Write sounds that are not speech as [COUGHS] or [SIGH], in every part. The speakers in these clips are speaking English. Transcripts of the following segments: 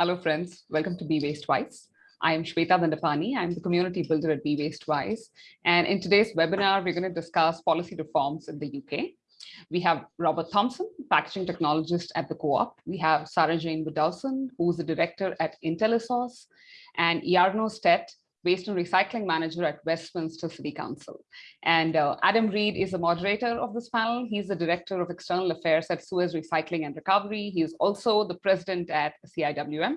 Hello, friends. Welcome to Be Waste Wise. I am Shweta Dandapani. I'm the community builder at Be Waste Wise. And in today's webinar, we're going to discuss policy reforms in the UK. We have Robert Thompson, packaging technologist at the Co-op. We have Sarah Jane Widdowson, who's the director at Intellisource, and Jarno Stedt, waste and recycling manager at Westminster City Council. And uh, Adam Reed is the moderator of this panel. He's the director of external affairs at Suez Recycling and Recovery. He is also the president at CIWM.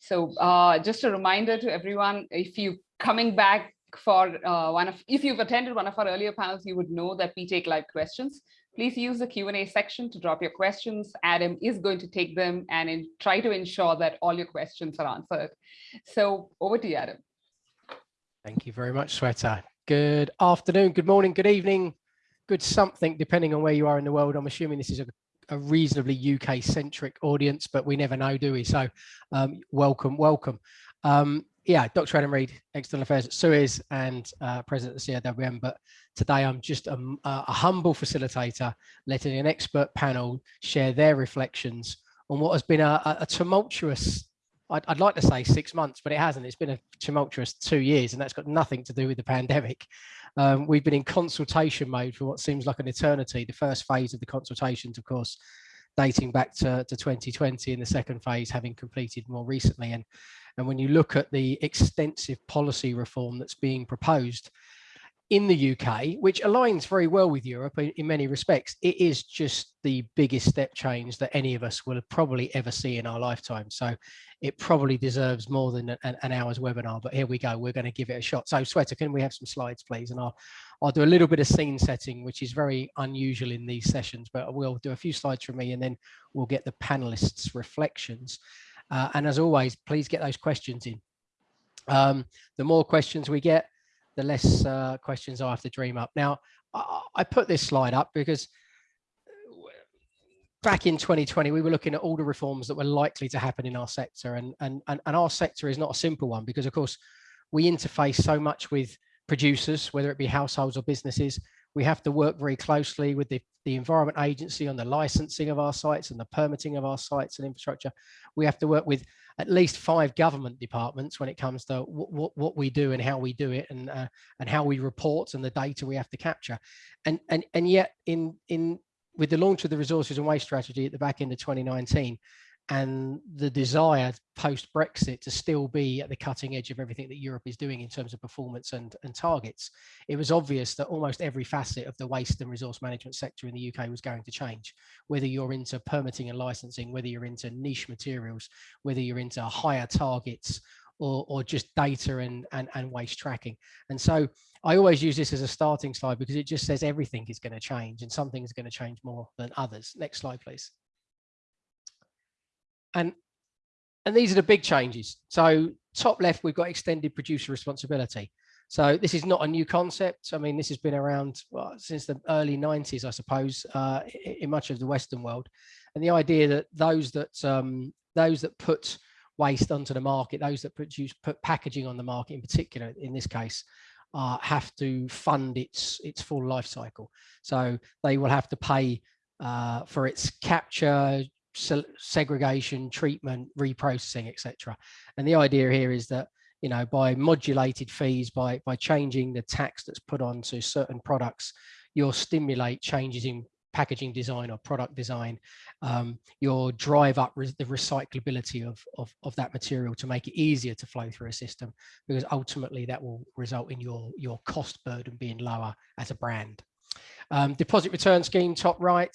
So uh, just a reminder to everyone, if you coming back for uh, one of, if you've attended one of our earlier panels, you would know that we take live questions. Please use the Q&A section to drop your questions. Adam is going to take them and in, try to ensure that all your questions are answered. So over to you, Adam. Thank you very much, Shweta. Good afternoon, good morning, good evening, good something, depending on where you are in the world. I'm assuming this is a, a reasonably UK-centric audience, but we never know, do we? So um, welcome, welcome. Um, yeah, Dr. Adam Reed, External Affairs at Suez and uh, President of the CIWM, but today I'm just a, a humble facilitator, letting an expert panel share their reflections on what has been a, a tumultuous I'd, I'd, like to say six months, but it hasn't. It's been a tumultuous two years, and that's got nothing to do with the pandemic. Um, we've been in consultation mode for what seems like an eternity. The first phase of the consultations, of course, dating back to, to 2020, and the second phase having completed more recently. And, and when you look at the extensive policy reform that's being proposed, in the UK, which aligns very well with Europe in many respects, it is just the biggest step change that any of us will probably ever see in our lifetime. So it probably deserves more than an, an hour's webinar, but here we go. We're going to give it a shot. So Shweta, can we have some slides, please? And I'll, I'll do a little bit of scene setting, which is very unusual in these sessions, but we'll do a few slides from me and then we'll get the panelists' reflections. Uh, and as always, please get those questions in. Um, the more questions we get, the less uh, questions I have to dream up. Now, I, I put this slide up because back in 2020, we were looking at all the reforms that were likely to happen in our sector. And, and, and, and our sector is not a simple one because, of course, we interface so much with producers, whether it be households or businesses. We have to work very closely with the, the Environment Agency on the licensing of our sites and the permitting of our sites and infrastructure. We have to work with at least five government departments when it comes to what, what we do and how we do it and uh, and how we report and the data we have to capture and and and yet in in with the launch of the resources and waste strategy at the back end of 2019 and the desire post Brexit to still be at the cutting edge of everything that Europe is doing in terms of performance and, and targets, it was obvious that almost every facet of the waste and resource management sector in the UK was going to change. Whether you're into permitting and licensing, whether you're into niche materials, whether you're into higher targets or, or just data and, and, and waste tracking. And so I always use this as a starting slide because it just says everything is going to change and something is going to change more than others. Next slide, please. And, and these are the big changes. So top left, we've got extended producer responsibility. So this is not a new concept. I mean, this has been around well, since the early 90s, I suppose, uh, in much of the Western world. And the idea that those that um, those that put waste onto the market, those that produce put packaging on the market in particular, in this case, uh, have to fund its its full life cycle. So they will have to pay uh, for its capture, segregation, treatment, reprocessing, etc. And the idea here is that you know by modulated fees, by by changing the tax that's put onto certain products, you'll stimulate changes in packaging design or product design. Um, you'll drive up the recyclability of, of of that material to make it easier to flow through a system, because ultimately that will result in your your cost burden being lower as a brand. Um, deposit return scheme, top right.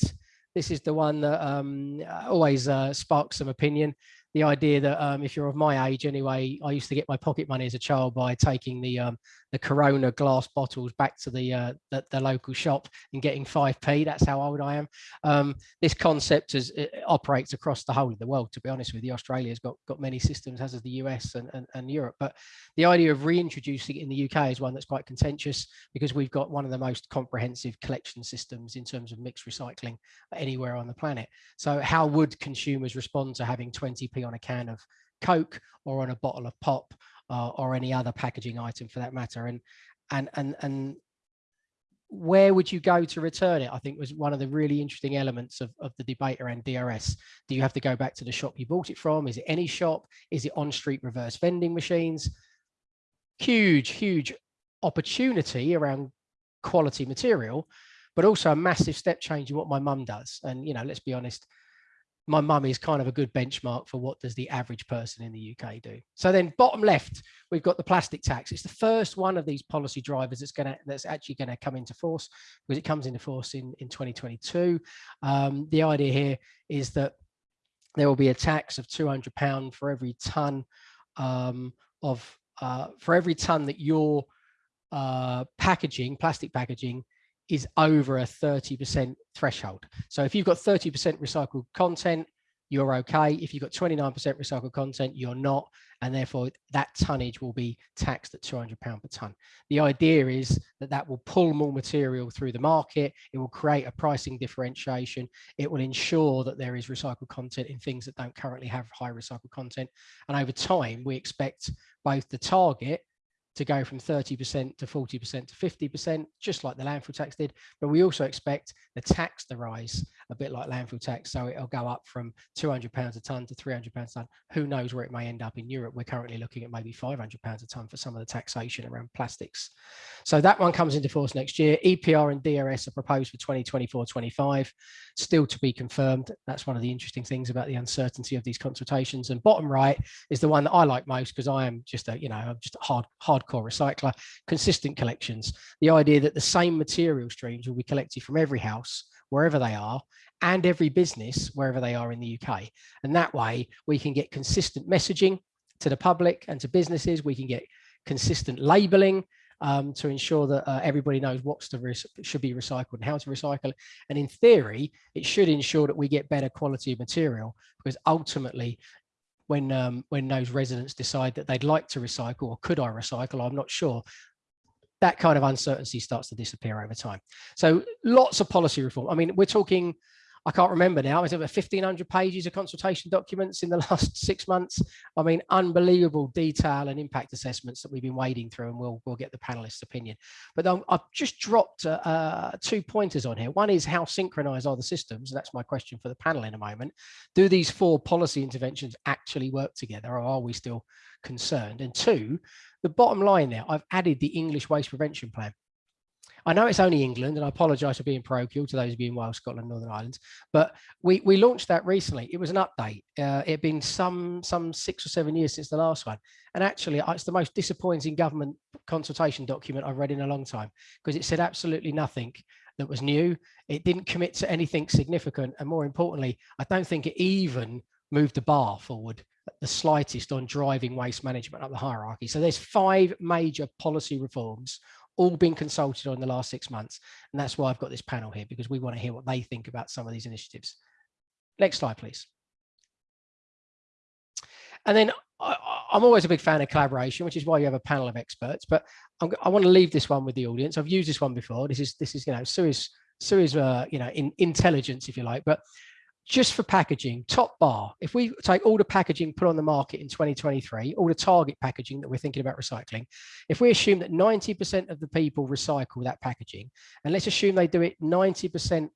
This is the one that um, always uh, sparks some opinion. The idea that um, if you're of my age anyway, I used to get my pocket money as a child by taking the um, the Corona glass bottles back to the, uh, the, the local shop and getting 5p. That's how old I am. Um, this concept is, operates across the whole of the world. To be honest with you, Australia's got got many systems, as has the US and, and, and Europe. But the idea of reintroducing it in the UK is one that's quite contentious because we've got one of the most comprehensive collection systems in terms of mixed recycling anywhere on the planet. So how would consumers respond to having 20p on a can of Coke or on a bottle of pop uh, or any other packaging item for that matter. And and and and where would you go to return it? I think was one of the really interesting elements of, of the debate around DRS. Do you have to go back to the shop you bought it from? Is it any shop? Is it on street reverse vending machines? Huge, huge opportunity around quality material, but also a massive step change in what my mum does. And, you know, let's be honest, my mum is kind of a good benchmark for what does the average person in the UK do. So then bottom left, we've got the plastic tax. It's the first one of these policy drivers that's going to that's actually going to come into force because it comes into force in, in 2022. Um, the idea here is that there will be a tax of 200 pound for every ton um, of uh, for every ton that your uh, packaging, plastic packaging is over a 30% threshold. So if you've got 30% recycled content, you're okay. If you've got 29% recycled content, you're not. And therefore that tonnage will be taxed at 200 pound per ton. The idea is that that will pull more material through the market. It will create a pricing differentiation. It will ensure that there is recycled content in things that don't currently have high recycled content. And over time, we expect both the target to go from 30% to 40% to 50%, just like the landfill tax did. But we also expect the tax to rise a bit like landfill tax. So it'll go up from 200 pounds a ton to 300 pounds a ton. Who knows where it may end up in Europe? We're currently looking at maybe 500 pounds a ton for some of the taxation around plastics. So that one comes into force next year. EPR and DRS are proposed for 2024 25, still to be confirmed. That's one of the interesting things about the uncertainty of these consultations. And bottom right is the one that I like most because I am just a, you know, I'm just a hard, hardcore recycler, consistent collections. The idea that the same material streams will be collected from every house wherever they are and every business wherever they are in the UK. And that way we can get consistent messaging to the public and to businesses. We can get consistent labeling um, to ensure that uh, everybody knows what's to should be recycled and how to recycle. And in theory, it should ensure that we get better quality of material because ultimately when um, when those residents decide that they'd like to recycle or could I recycle, I'm not sure that kind of uncertainty starts to disappear over time. So lots of policy reform. I mean, we're talking, I can't remember now, is it 1500 pages of consultation documents in the [LAUGHS] last six months? I mean, unbelievable detail and impact assessments that we've been wading through and we'll, we'll get the panelists opinion. But um, I've just dropped uh, uh, two pointers on here. One is how synchronized are the systems? That's my question for the panel in a moment. Do these four policy interventions actually work together or are we still concerned? And two, the bottom line there, I've added the English waste prevention plan. I know it's only England, and I apologise for being parochial to those of you in Wales, Scotland, Northern Ireland, but we, we launched that recently. It was an update. Uh, it had been some, some six or seven years since the last one. And actually, it's the most disappointing government consultation document I've read in a long time because it said absolutely nothing that was new. It didn't commit to anything significant. And more importantly, I don't think it even moved the bar forward the slightest on driving waste management up the hierarchy. So there's five major policy reforms all been consulted on in the last six months. And that's why I've got this panel here because we want to hear what they think about some of these initiatives. Next slide, please. And then I, am always a big fan of collaboration, which is why you have a panel of experts. But I'm, i want to leave this one with the audience. I've used this one before. This is this is you know Suez Suez uh, you know in intelligence, if you like. But just for packaging, top bar, if we take all the packaging put on the market in 2023, all the target packaging that we're thinking about recycling, if we assume that 90% of the people recycle that packaging, and let's assume they do it 90%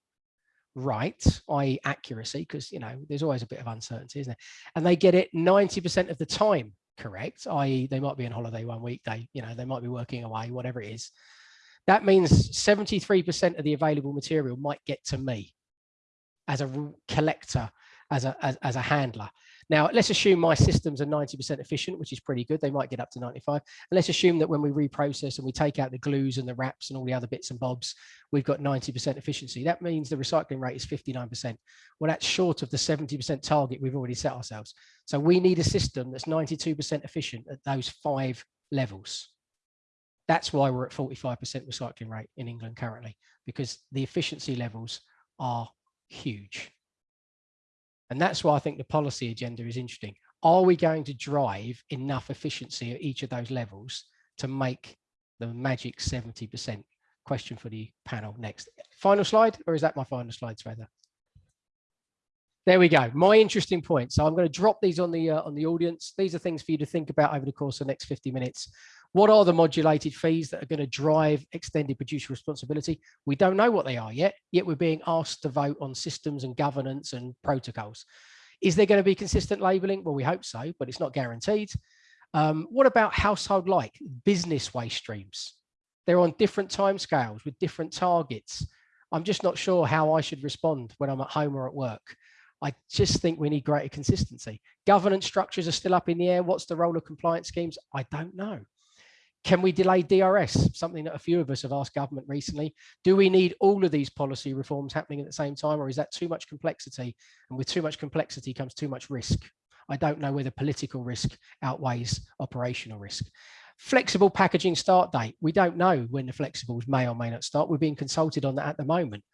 right, i.e. accuracy, because, you know, there's always a bit of uncertainty, isn't there? And they get it 90% of the time correct, i.e. they might be on holiday one week, they, you know, they might be working away, whatever it is. That means 73% of the available material might get to me as a collector, as a, as, as a handler. Now, let's assume my systems are 90% efficient, which is pretty good. They might get up to 95. And let's assume that when we reprocess and we take out the glues and the wraps and all the other bits and bobs, we've got 90% efficiency. That means the recycling rate is 59%. Well, that's short of the 70% target we've already set ourselves. So we need a system that's 92% efficient at those five levels. That's why we're at 45% recycling rate in England currently, because the efficiency levels are huge. And that's why I think the policy agenda is interesting. Are we going to drive enough efficiency at each of those levels to make the magic 70%? Question for the panel next. Final slide, or is that my final slide, Shweta? There we go. My interesting point. So I'm going to drop these on the uh, on the audience. These are things for you to think about over the course of the next 50 minutes. What are the modulated fees that are going to drive extended producer responsibility? We don't know what they are yet, yet we're being asked to vote on systems and governance and protocols. Is there going to be consistent labeling? Well, we hope so, but it's not guaranteed. Um, what about household like business waste streams? They're on different timescales with different targets. I'm just not sure how I should respond when I'm at home or at work. I just think we need greater consistency. Governance structures are still up in the air. What's the role of compliance schemes? I don't know. Can we delay DRS? Something that a few of us have asked government recently. Do we need all of these policy reforms happening at the same time, or is that too much complexity? And with too much complexity comes too much risk. I don't know whether political risk outweighs operational risk. Flexible packaging start date. We don't know when the flexibles may or may not start. We're being consulted on that at the moment.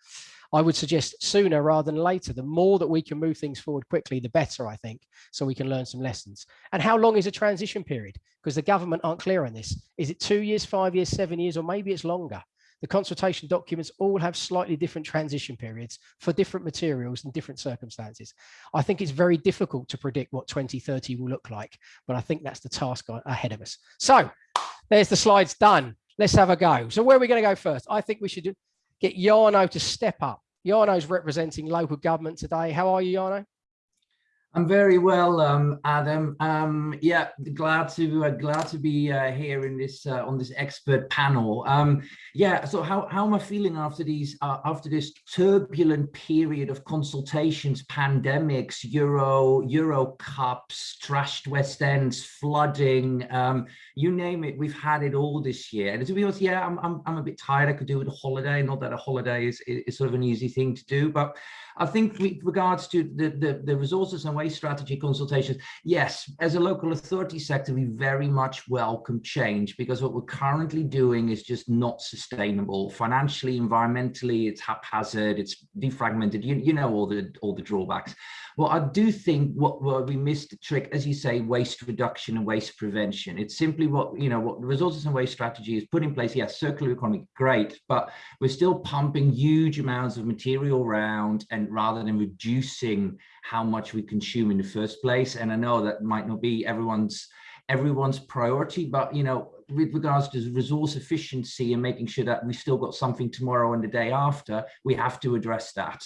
I would suggest sooner rather than later. The more that we can move things forward quickly, the better, I think, so we can learn some lessons. And how long is a transition period? Because the government aren't clear on this. Is it two years, five years, seven years, or maybe it's longer? The consultation documents all have slightly different transition periods for different materials and different circumstances. I think it's very difficult to predict what 2030 will look like, but I think that's the task ahead of us. So there's the slides done. Let's have a go. So where are we going to go first? I think we should get Jarno to step up. Jarno's representing local government today. How are you, Jarno? I'm very well, um, Adam. Um, yeah, glad to uh, glad to be uh, here in this uh, on this expert panel. Um, yeah, so how how am I feeling after these uh, after this turbulent period of consultations, pandemics, Euro Euro Cups, trashed West Ends, flooding, um, you name it, we've had it all this year. And to be honest, yeah, I'm I'm, I'm a bit tired. I could do with a holiday. Not that a holiday is is sort of an easy thing to do, but I think with regards to the, the, the, resources and waste strategy consultations, yes, as a local authority sector, we very much welcome change because what we're currently doing is just not sustainable. Financially, environmentally, it's haphazard, it's defragmented, you, you know all the all the drawbacks. Well, I do think what, what we missed the trick, as you say, waste reduction and waste prevention. It's simply what, you know, what the resources and waste strategy is put in place. Yes, circular economy, great, but we're still pumping huge amounts of material around and rather than reducing how much we consume in the first place. And I know that might not be everyone's everyone's priority, but you know, with regards to resource efficiency and making sure that we still got something tomorrow and the day after, we have to address that.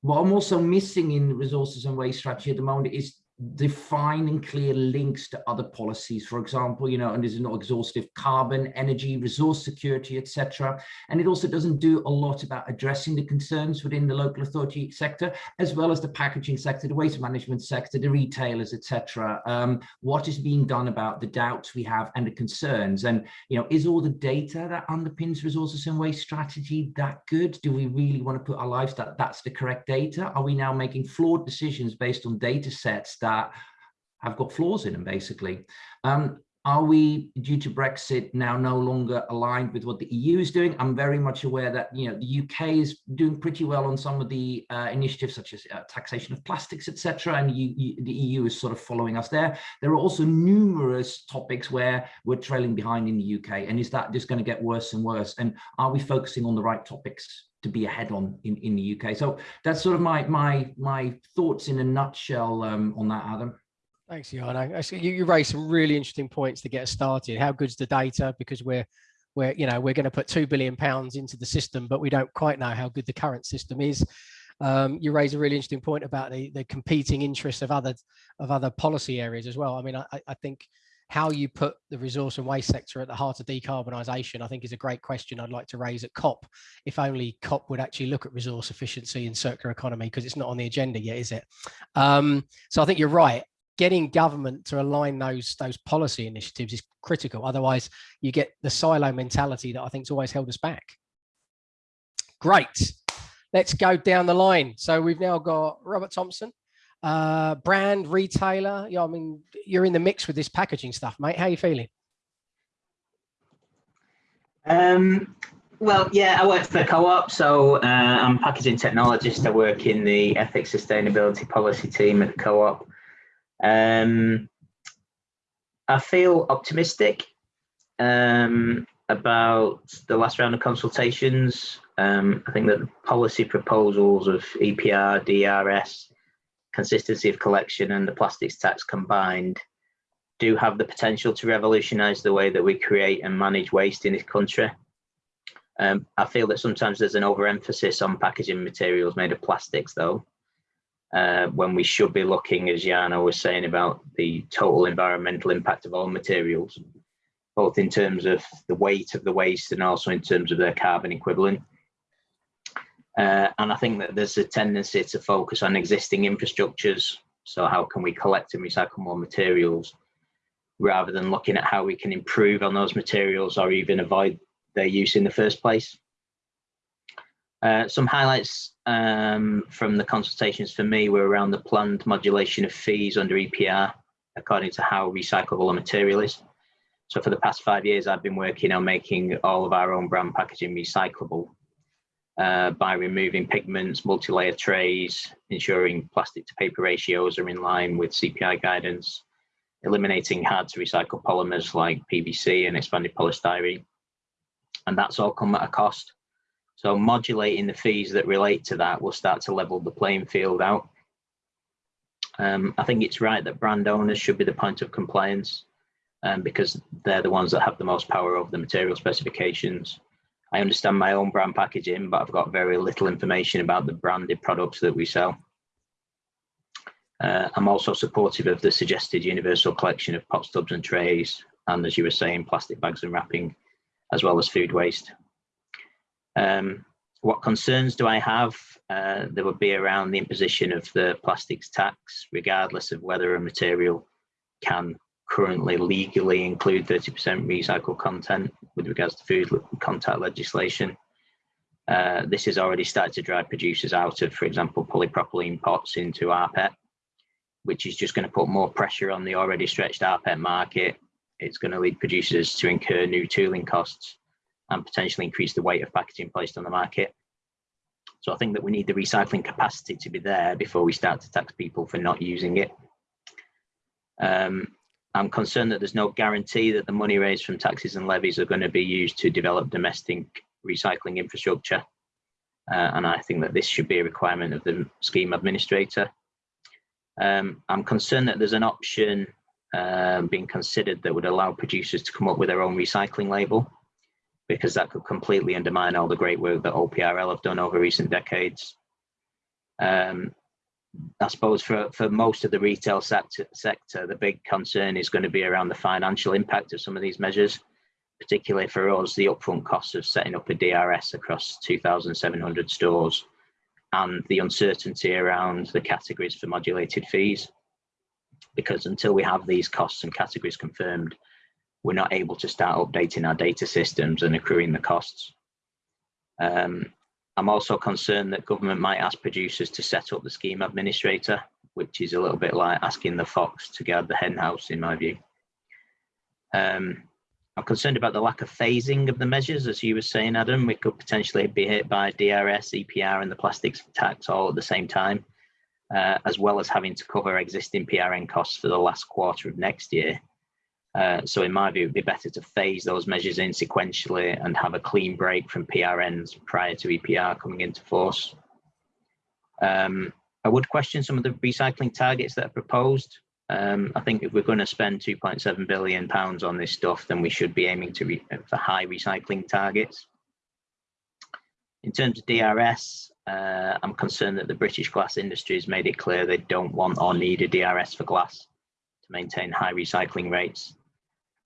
What I'm also missing in resources and waste strategy at the moment is defining clear links to other policies for example you know and this is not exhaustive carbon energy resource security etc and it also doesn't do a lot about addressing the concerns within the local authority sector as well as the packaging sector the waste management sector the retailers etc um, what is being done about the doubts we have and the concerns? And you know is all the data that underpins resources and waste strategy that good? Do we really want to put our lives that that's the correct data? Are we now making flawed decisions based on data sets that have got flaws in them, basically. Um, are we, due to Brexit, now no longer aligned with what the EU is doing? I'm very much aware that you know the UK is doing pretty well on some of the uh, initiatives, such as uh, taxation of plastics, etc., and you, you, the EU is sort of following us there. There are also numerous topics where we're trailing behind in the UK, and is that just going to get worse and worse? And are we focusing on the right topics? To be ahead on in, in the UK. So that's sort of my my my thoughts in a nutshell um, on that, Adam. Thanks, Jarno. You, you raised some really interesting points to get started. How good's the data? Because we're we're you know we're going to put two billion pounds into the system, but we don't quite know how good the current system is. Um, you raise a really interesting point about the the competing interests of other of other policy areas as well. I mean, I, I think how you put the resource and waste sector at the heart of decarbonisation, I think is a great question I'd like to raise at COP. If only COP would actually look at resource efficiency and circular economy, because it's not on the agenda yet, is it? Um, so I think you're right. Getting government to align those those policy initiatives is critical. Otherwise, you get the silo mentality that I think has always held us back. Great. Let's go down the line. So we've now got Robert Thompson, uh, brand retailer. Yeah, I mean, you're in the mix with this packaging stuff, mate. How are you feeling? Um, well, yeah, I work for co-op, so uh, I'm packaging technologist. I work in the ethics sustainability policy team at the co-op. Um, I feel optimistic um, about the last round of consultations. Um, I think that the policy proposals of EPR, DRS, consistency of collection and the plastics tax combined do have the potential to revolutionize the way that we create and manage waste in this country. Um, I feel that sometimes there's an overemphasis on packaging materials made of plastics though, uh, when we should be looking, as Jarno was saying, about the total environmental impact of all materials, both in terms of the weight of the waste and also in terms of their carbon equivalent. Uh, and I think that there's a tendency to focus on existing infrastructures. So how can we collect and recycle more materials rather than looking at how we can improve on those materials or even avoid their use in the first place. Uh, some highlights um, from the consultations for me were around the planned modulation of fees under EPR according to how recyclable a material is. So for the past five years, I've been working on making all of our own brand packaging recyclable uh, by removing pigments, multi-layer trays, ensuring plastic to paper ratios are in line with CPI guidance, eliminating hard to recycle polymers like PVC and expanded polystyrene. And that's all come at a cost. So modulating the fees that relate to that will start to level the playing field out. Um, I think it's right that brand owners should be the point of compliance um, because they're the ones that have the most power over the material specifications. I understand my own brand packaging, but I've got very little information about the branded products that we sell. Uh, I'm also supportive of the suggested universal collection of pots, tubs and trays, and as you were saying, plastic bags and wrapping, as well as food waste. Um, what concerns do I have? Uh, there would be around the imposition of the plastics tax, regardless of whether a material can currently legally include 30% recycled content with regards to food contact legislation. Uh, this has already started to drive producers out of, for example, polypropylene pots into rPET which is just going to put more pressure on the already stretched rPET market. It's going to lead producers to incur new tooling costs and potentially increase the weight of packaging placed on the market. So I think that we need the recycling capacity to be there before we start to tax people for not using it. Um, I'm concerned that there's no guarantee that the money raised from taxes and levies are going to be used to develop domestic recycling infrastructure. Uh, and I think that this should be a requirement of the scheme administrator. Um, I'm concerned that there's an option um, being considered that would allow producers to come up with their own recycling label, because that could completely undermine all the great work that OPRL have done over recent decades. Um, I suppose for, for most of the retail sector, sector, the big concern is going to be around the financial impact of some of these measures, particularly for us, the upfront costs of setting up a DRS across 2,700 stores and the uncertainty around the categories for modulated fees. Because until we have these costs and categories confirmed, we're not able to start updating our data systems and accruing the costs. Um, I'm also concerned that government might ask producers to set up the scheme administrator, which is a little bit like asking the fox to guard the hen house in my view. Um, I'm concerned about the lack of phasing of the measures, as you were saying, Adam. We could potentially be hit by DRS, EPR, and the plastics tax all at the same time, uh, as well as having to cover existing PRN costs for the last quarter of next year. Uh, so, in my view, it'd be better to phase those measures in sequentially and have a clean break from PRNs prior to EPR coming into force. Um, I would question some of the recycling targets that are proposed. Um, I think if we're going to spend 2.7 billion pounds on this stuff, then we should be aiming to for high recycling targets. In terms of DRS, uh, I'm concerned that the British glass industry has made it clear they don't want or need a DRS for glass to maintain high recycling rates.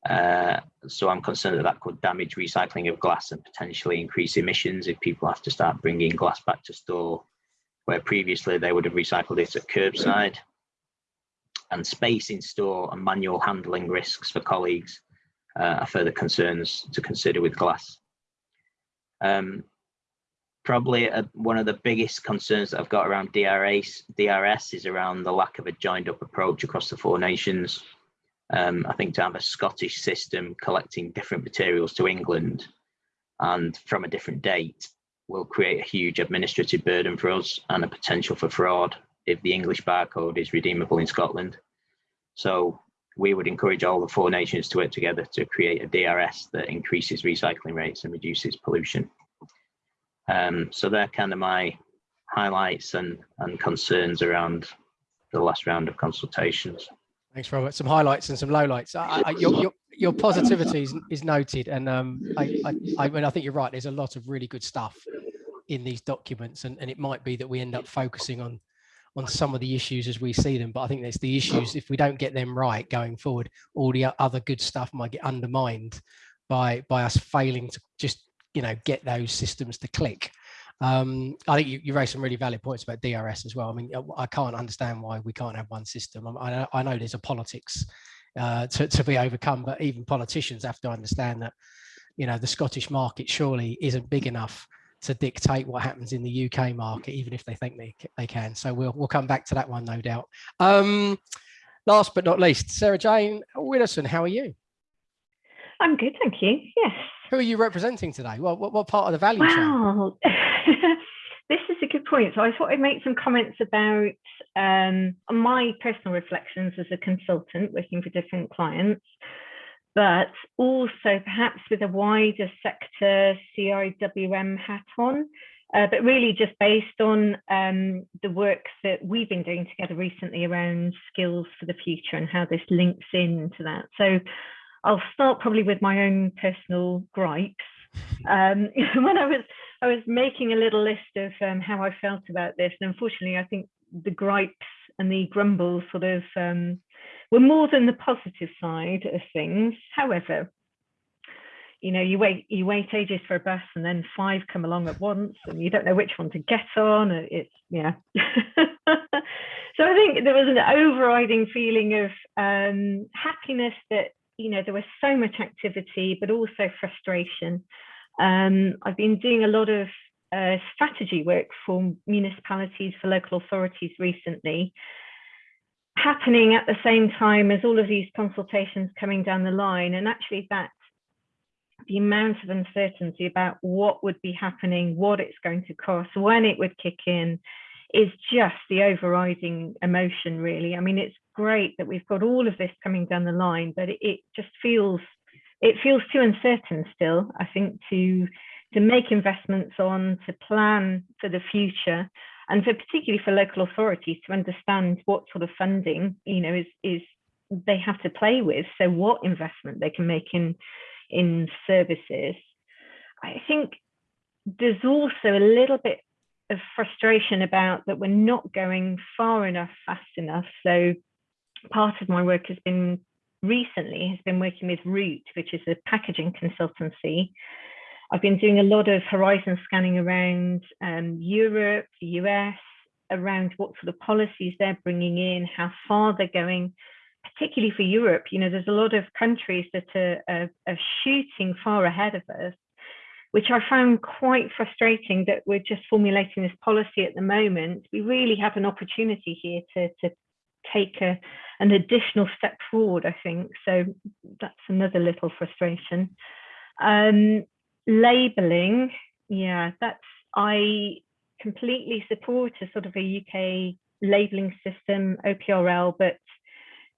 Uh, so I'm concerned that that could damage recycling of glass and potentially increase emissions if people have to start bringing glass back to store, where previously they would have recycled it at curbside and space in store and manual handling risks for colleagues uh, are further concerns to consider with glass. Um, probably a, one of the biggest concerns that I've got around DRS, DRS is around the lack of a joined up approach across the four nations. Um, I think to have a Scottish system collecting different materials to England and from a different date will create a huge administrative burden for us and a potential for fraud if the English barcode is redeemable in Scotland. So we would encourage all the four nations to work together to create a DRS that increases recycling rates and reduces pollution. Um, so they're kind of my highlights and, and concerns around the last round of consultations. Thanks, Robert. Some highlights and some lowlights. I, I, your, your, your positivity is, is noted, and um, I, I, mean, I think you're right. There's a lot of really good stuff in these documents, and, and it might be that we end up focusing on on some of the issues as we see them. But I think there's the issues if we don't get them right going forward, all the other good stuff might get undermined by by us failing to just you know get those systems to click. Um, I think you, you raised some really valid points about DRS as well. I mean, I can't understand why we can't have one system. I, I know there's a politics uh, to, to be overcome, but even politicians have to understand that, you know, the Scottish market surely isn't big enough to dictate what happens in the UK market, even if they think they, they can. So we'll, we'll come back to that one, no doubt. Um, last but not least, Sarah Jane Widdowson, how are you? I'm good, thank you. Yes. Who are you representing today? Well, what, what part of the value well, chain? [LAUGHS] this is a good point. So I thought I'd make some comments about um, my personal reflections as a consultant working for different clients, but also perhaps with a wider sector CIWM hat on, uh, but really just based on um, the work that we've been doing together recently around skills for the future and how this links into that. So I'll start probably with my own personal gripes. Um, [LAUGHS] when I was I was making a little list of um, how I felt about this, and unfortunately, I think the gripes and the grumbles sort of um, were more than the positive side of things. However, you know, you wait you wait ages for a bus, and then five come along at once, and you don't know which one to get on. It's yeah. [LAUGHS] so I think there was an overriding feeling of um, happiness that you know, there was so much activity, but also frustration. Um, I've been doing a lot of uh, strategy work for municipalities, for local authorities recently, happening at the same time as all of these consultations coming down the line. And actually that the amount of uncertainty about what would be happening, what it's going to cost, when it would kick in, is just the overriding emotion, really. I mean, it's great that we've got all of this coming down the line, but it, it just feels it feels too uncertain still. I think to to make investments on, to plan for the future, and for particularly for local authorities to understand what sort of funding you know is is they have to play with. So what investment they can make in in services. I think there's also a little bit of frustration about that we're not going far enough, fast enough. So part of my work has been recently has been working with Root, which is a packaging consultancy. I've been doing a lot of horizon scanning around um, Europe, the US, around what sort of policies they're bringing in, how far they're going, particularly for Europe. You know, there's a lot of countries that are, are, are shooting far ahead of us which I found quite frustrating that we're just formulating this policy at the moment. We really have an opportunity here to, to take a, an additional step forward, I think. So that's another little frustration. Um, labeling, yeah, that's, I completely support a sort of a UK labeling system, OPRL, but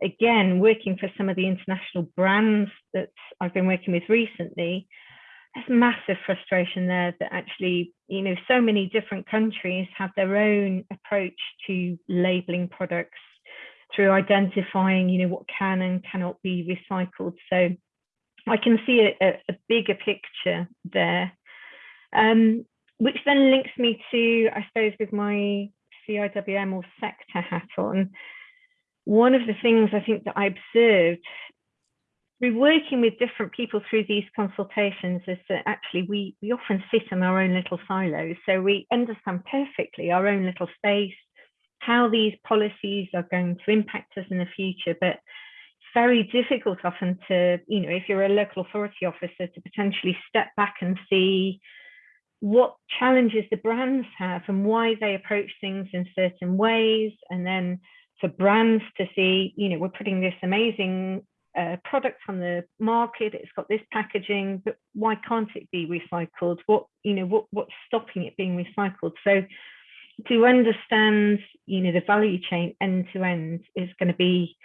again, working for some of the international brands that I've been working with recently, there's massive frustration there that actually, you know, so many different countries have their own approach to labeling products through identifying, you know, what can and cannot be recycled. So I can see a, a bigger picture there, um, which then links me to, I suppose, with my CIWM or sector hat on. One of the things I think that I observed through working with different people through these consultations is that actually we, we often sit in our own little silos. So we understand perfectly our own little space, how these policies are going to impact us in the future, but it's very difficult often to, you know, if you're a local authority officer to potentially step back and see what challenges the brands have and why they approach things in certain ways. And then for brands to see, you know, we're putting this amazing uh, product on the market, it's got this packaging, but why can't it be recycled? What, you know, what, what's stopping it being recycled? So to understand, you know, the value chain end to end is going to be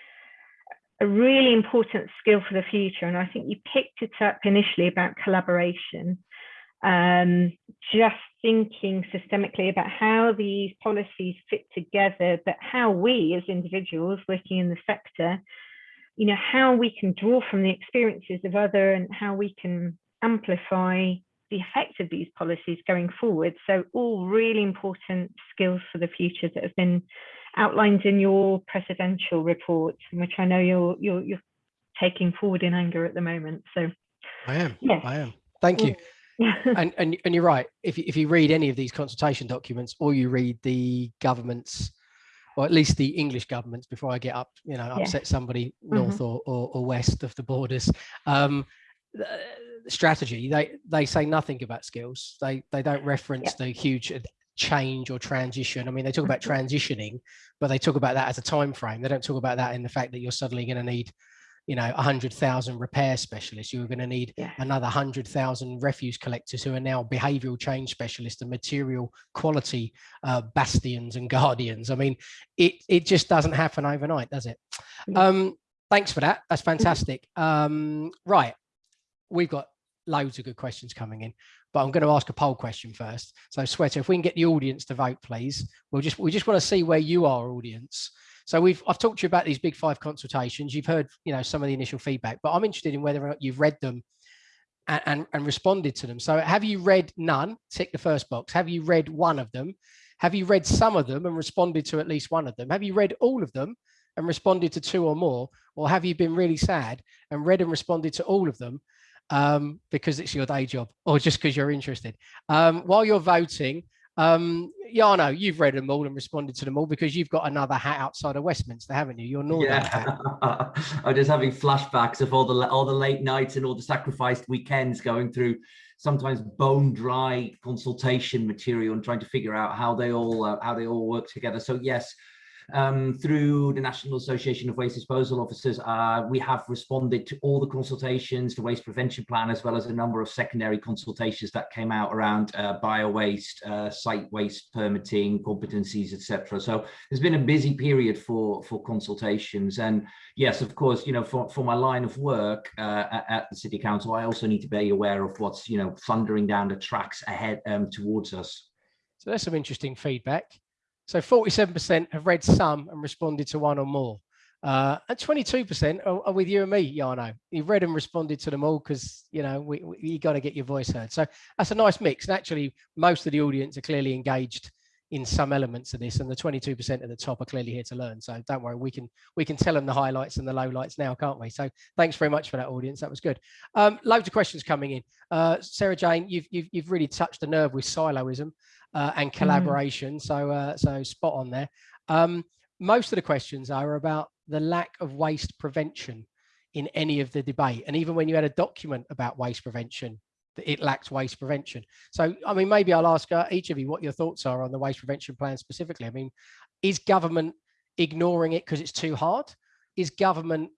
a really important skill for the future. And I think you picked it up initially about collaboration. um, just thinking systemically about how these policies fit together, but how we as individuals working in the sector, you know, how we can draw from the experiences of other and how we can amplify the effect of these policies going forward. So all really important skills for the future that have been outlined in your presidential report, which I know you're you're, you're taking forward in anger at the moment. So I am. Yes. I am. Thank you. [LAUGHS] and, and and you're right. If you, if you read any of these consultation documents, or you read the government's, or at least the English governments, before I get up, you know, upset somebody north or, or or west of the borders, um, the strategy they they say nothing about skills. They they don't reference the huge change or transition. I mean, they talk about transitioning, but they talk about that as a time frame. They don't talk about that in the fact that you're suddenly going to need you know, a 100,000 repair specialists. You're going to need Yeah. another 100,000 refuse collectors who are now behavioral change specialists and material quality uh, bastions and guardians. I mean, it, it just doesn't happen overnight, does it? No. Um, thanks for that. That's fantastic. Um, right. We've got loads of good questions coming in, but I'm going to ask a poll question first. So Shweta, if we can get the audience to vote, please. We'll just, we just want to see where you are, audience. So we've I've talked to you about these big five consultations. You've heard you know some of the initial feedback, but I'm interested in whether or not you've read them and, and, and responded to them. So have you read none? Tick the first box. Have you read one of them? Have you read some of them and responded to at least one of them? Have you read all of them and responded to two or more? Or have you been really sad and read and responded to all of them um, because it's your day job or just because you're interested? Um, while you're voting, um, Jarno, you've read them all and responded to them all because you've got another hat outside of Westminster, haven't you? Your Northern hat. Yeah, [LAUGHS] I'm just having flashbacks of all the all the late nights and all the sacrificed weekends going through sometimes bone dry consultation material and trying to figure out how they all uh, how they all work together. So yes, um, through the National Association of Waste Disposal Officers, uh, we have responded to all the consultations, the waste prevention plan, as well as a number of secondary consultations that came out around uh, bio-waste, uh, site waste permitting, competencies, etc. So there's been a busy period for, for consultations. And yes, of course, you know, for, for my line of work uh, at, at the City Council, I also need to be aware of what's, you know, thundering down the tracks ahead um, towards us. So that's some interesting feedback. So 47% have read some and responded to one or more. Uh, and 22% are, are, with you and me, Jarno. You've read and responded to them all because, you know, we, we, you got to get your voice heard. So that's a nice mix. And actually, most of the audience are clearly engaged in some elements of this and the 22% at the top are clearly here to learn. So don't worry, we can we can tell them the highlights and the lowlights now, can't we? So thanks very much for that audience. That was good. Um, loads of questions coming in. Uh, Sarah Jane, you've, you've, you've really touched the nerve with siloism uh, and collaboration. Mm. So, uh, so spot on there. Um, most of the questions are about the lack of waste prevention in any of the debate. And even when you had a document about waste prevention, it lacks waste prevention. So, I mean, maybe I'll ask uh, each of you what your thoughts are on the waste prevention plan specifically. I mean, is government ignoring it because it's too hard? Is government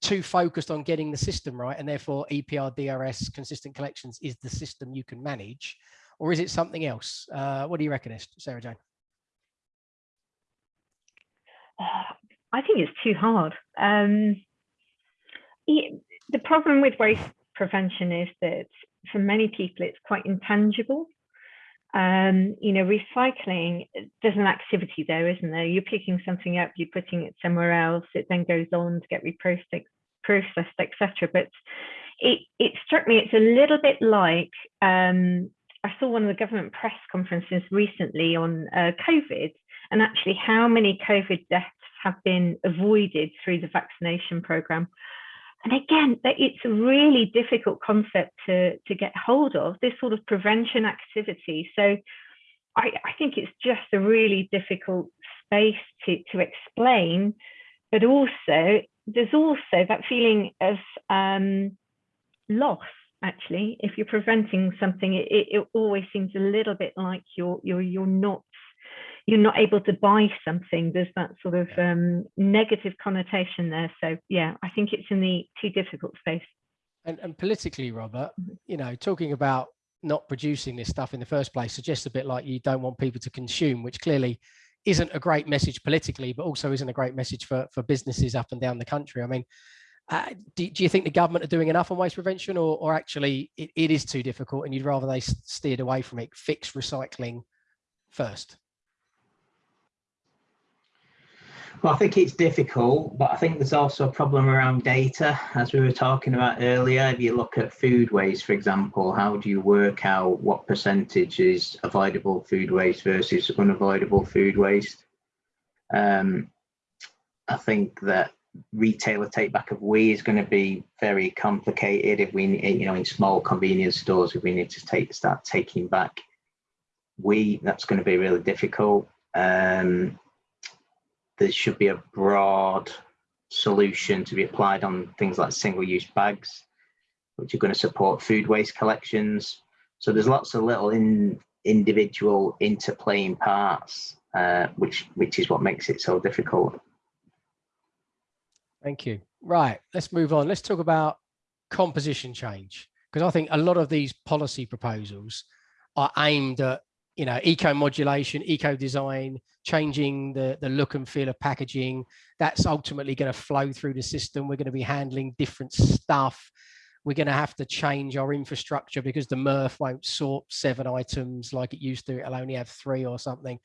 too focused on getting the system right and therefore EPR, DRS, consistent collections is the system you can manage? Or is it something else? Uh, what do you reckon, Sarah Jane? I think it's too hard. Um, it, the problem with waste prevention is that for many people, it's quite intangible. Um, you know, recycling, there's an activity there, isn't there? You're picking something up, you're putting it somewhere else, it then goes on to get reprocessed, processed, etc. But it, it struck me, it's a little bit like um, I saw one of the government press conferences recently on uh, COVID and actually how many COVID deaths have been avoided through the vaccination program. And again, it's a really difficult concept to, to get hold of, this sort of prevention activity. So I, I think it's just a really difficult space to, to explain, but also there's also that feeling of um, loss actually if you're preventing something it, it always seems a little bit like you're you're you're not you're not able to buy something. There's that sort of um, negative connotation there. So yeah i think it's in the too difficult space. And, and politically robert mm-hmm. you know talking about not producing this stuff in the first place suggests a bit like you don't want people to consume which clearly isn't a great message politically but also isn't a great message for for businesses up and down the country. I mean uh, do, do, you think the government are doing enough on waste prevention or, or actually it, it is too difficult and you'd rather they steered away from it, fix recycling first? Well, I think it's difficult, but I think there's also a problem around data. As we were talking about earlier, if you look at food waste, for example, how do you work out what percentage is avoidable food waste versus unavoidable food waste? Um, I think that retailer take back of WEEE is going to be very complicated if we, you know, in small convenience stores, if we need to take start taking back WEEE, that's going to be really difficult. Um, there should be a broad solution to be applied on things like single-use bags, which are going to support food waste collections. So there's lots of little in, individual interplaying parts, uh, which which is what makes it so difficult. Thank you. Right, let's move on. Let's talk about composition change because I think a lot of these policy proposals are aimed at you know, eco modulation, eco design, changing the, the look and feel of packaging. That's ultimately going to flow through the system. We're going to be handling different stuff. We're going to have to change our infrastructure because the MRF won't sort seven items like it used to. It'll only have three or something.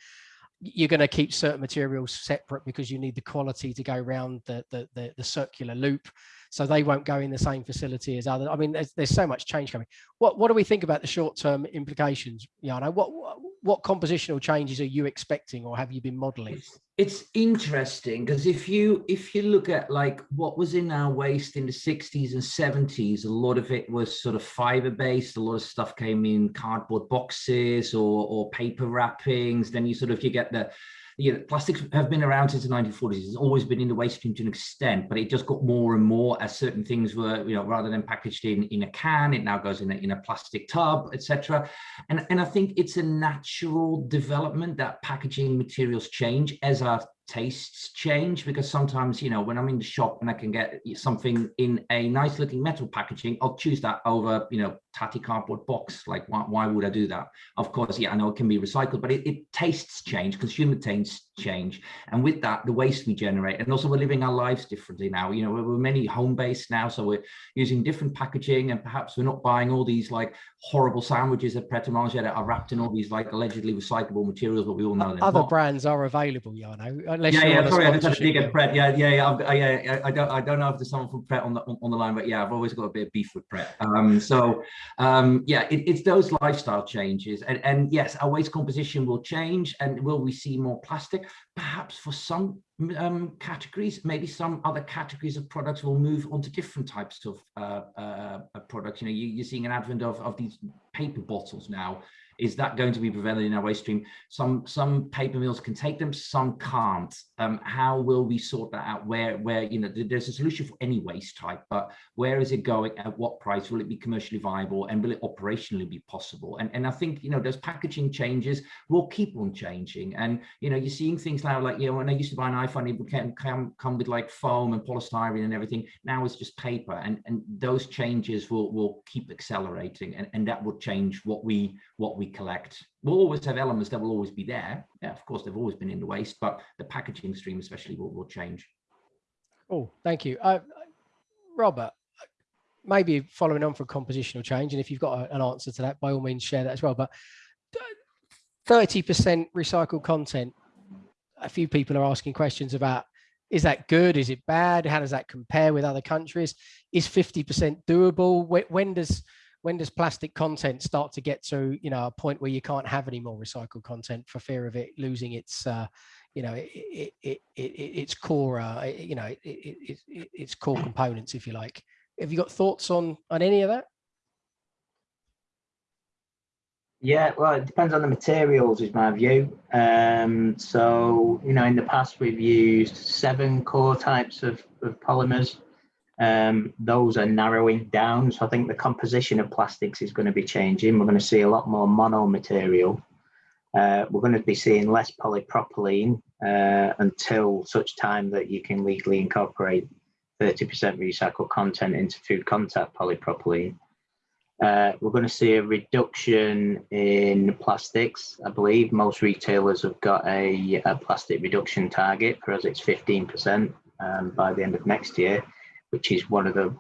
You're going to keep certain materials separate because you need the quality to go around the, the, the, the circular loop so they won't go in the same facility as other. I mean, there's, there's so much change coming. What what do we think about the short term implications, Jarno? What, what what compositional changes are you expecting, or have you been modelling? It's, it's interesting because if you if you look at like what was in our waste in the 60s and 70s, a lot of it was sort of fiber based. A lot of stuff came in cardboard boxes or or paper wrappings. Then you sort of you get the you know, plastics have been around since the 1940s. It's always been in the waste stream to an extent, but it just got more and more as certain things were, you know, rather than packaged in, in a can, it now goes in a, in a plastic tub, etc. And, and I think it's a natural development that packaging materials change as our tastes change because sometimes you know when i'm in the shop and i can get something in a nice looking metal packaging i'll choose that over you know tatty cardboard box like why, why would i do that? Of course yeah i know it can be recycled but it, it tastes change consumer tastes change. And with that the waste we generate and also we're living our lives differently now. You know we're, we're many home based now so we're using different packaging and perhaps we're not buying all these like horrible sandwiches at Pret a Manger that are wrapped in all these like allegedly recyclable materials but we all know that other brands are available you know unless yeah yeah sorry i just had to dig at Pret. Yeah yeah yeah, i yeah i don't i don't know if there's someone from Pret on the on the line but yeah i've always got a bit of beef with Pret. Um so um yeah it, it's those lifestyle changes and and yes our waste composition will change and will we see more plastic perhaps for some um, categories, maybe some other categories of products will move on to different types of uh, uh, products. You know, you, are seeing an advent of, of these paper bottles now is that going to be prevalent in our waste stream? Some some paper mills can take them, some can't. Um, how will we sort that out? Where where you know there's a solution for any waste type, but where is it going? At what price will it be commercially viable, and will it operationally be possible? And and I think you know those packaging changes will keep on changing. And you know you're seeing things now like you know when I used to buy an iPhone, it can come come with like foam and polystyrene and everything. Now it's just paper, and and those changes will will keep accelerating, and and that will change what we what we collect. We'll always have elements that will always be there. Yeah, of course, they've always been in the waste, but the packaging stream especially will, will change. Oh, thank you. Uh, Robert, maybe following on from compositional change, and if you've got a, an answer to that, by all means share that as well, but 30% recycled content, a few people are asking questions about is that good? Is it bad? How does that compare with other countries? Is 50% doable? When, when does when does plastic content start to get to you know a point where you can't have any more recycled content for fear of it losing its uh, you know it, it, it, it its core uh, you know it, its core components if you like. Have you got thoughts on on any of that? Yeah well it depends on the materials is my view. Um, so you know in the past we've used seven core types of, of polymers um, those are narrowing down. So I think the composition of plastics is going to be changing. We're going to see a lot more mono material. Uh, we're going to be seeing less polypropylene uh, until such time that you can legally incorporate 30% recycled content into food contact polypropylene. Uh, we're going to see a reduction in plastics. I believe most retailers have got a, a plastic reduction target. For us, it's 15% um, by the end of next year which is one of the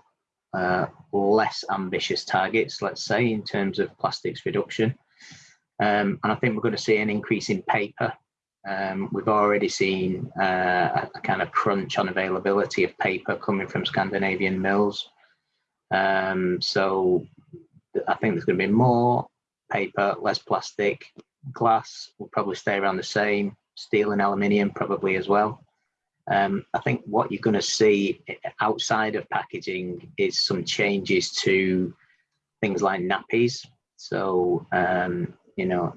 uh, less ambitious targets, let's say, in terms of plastics reduction. Um, and I think we're going to see an increase in paper. Um, we've already seen uh, a, kind of crunch on availability of paper coming from Scandinavian mills. Um, so I think there's going to be more paper, less plastic. Glass will probably stay around the same. Steel and aluminium probably as well. Um, I think what you're going to see outside of packaging is some changes to things like nappies. So, um, you know,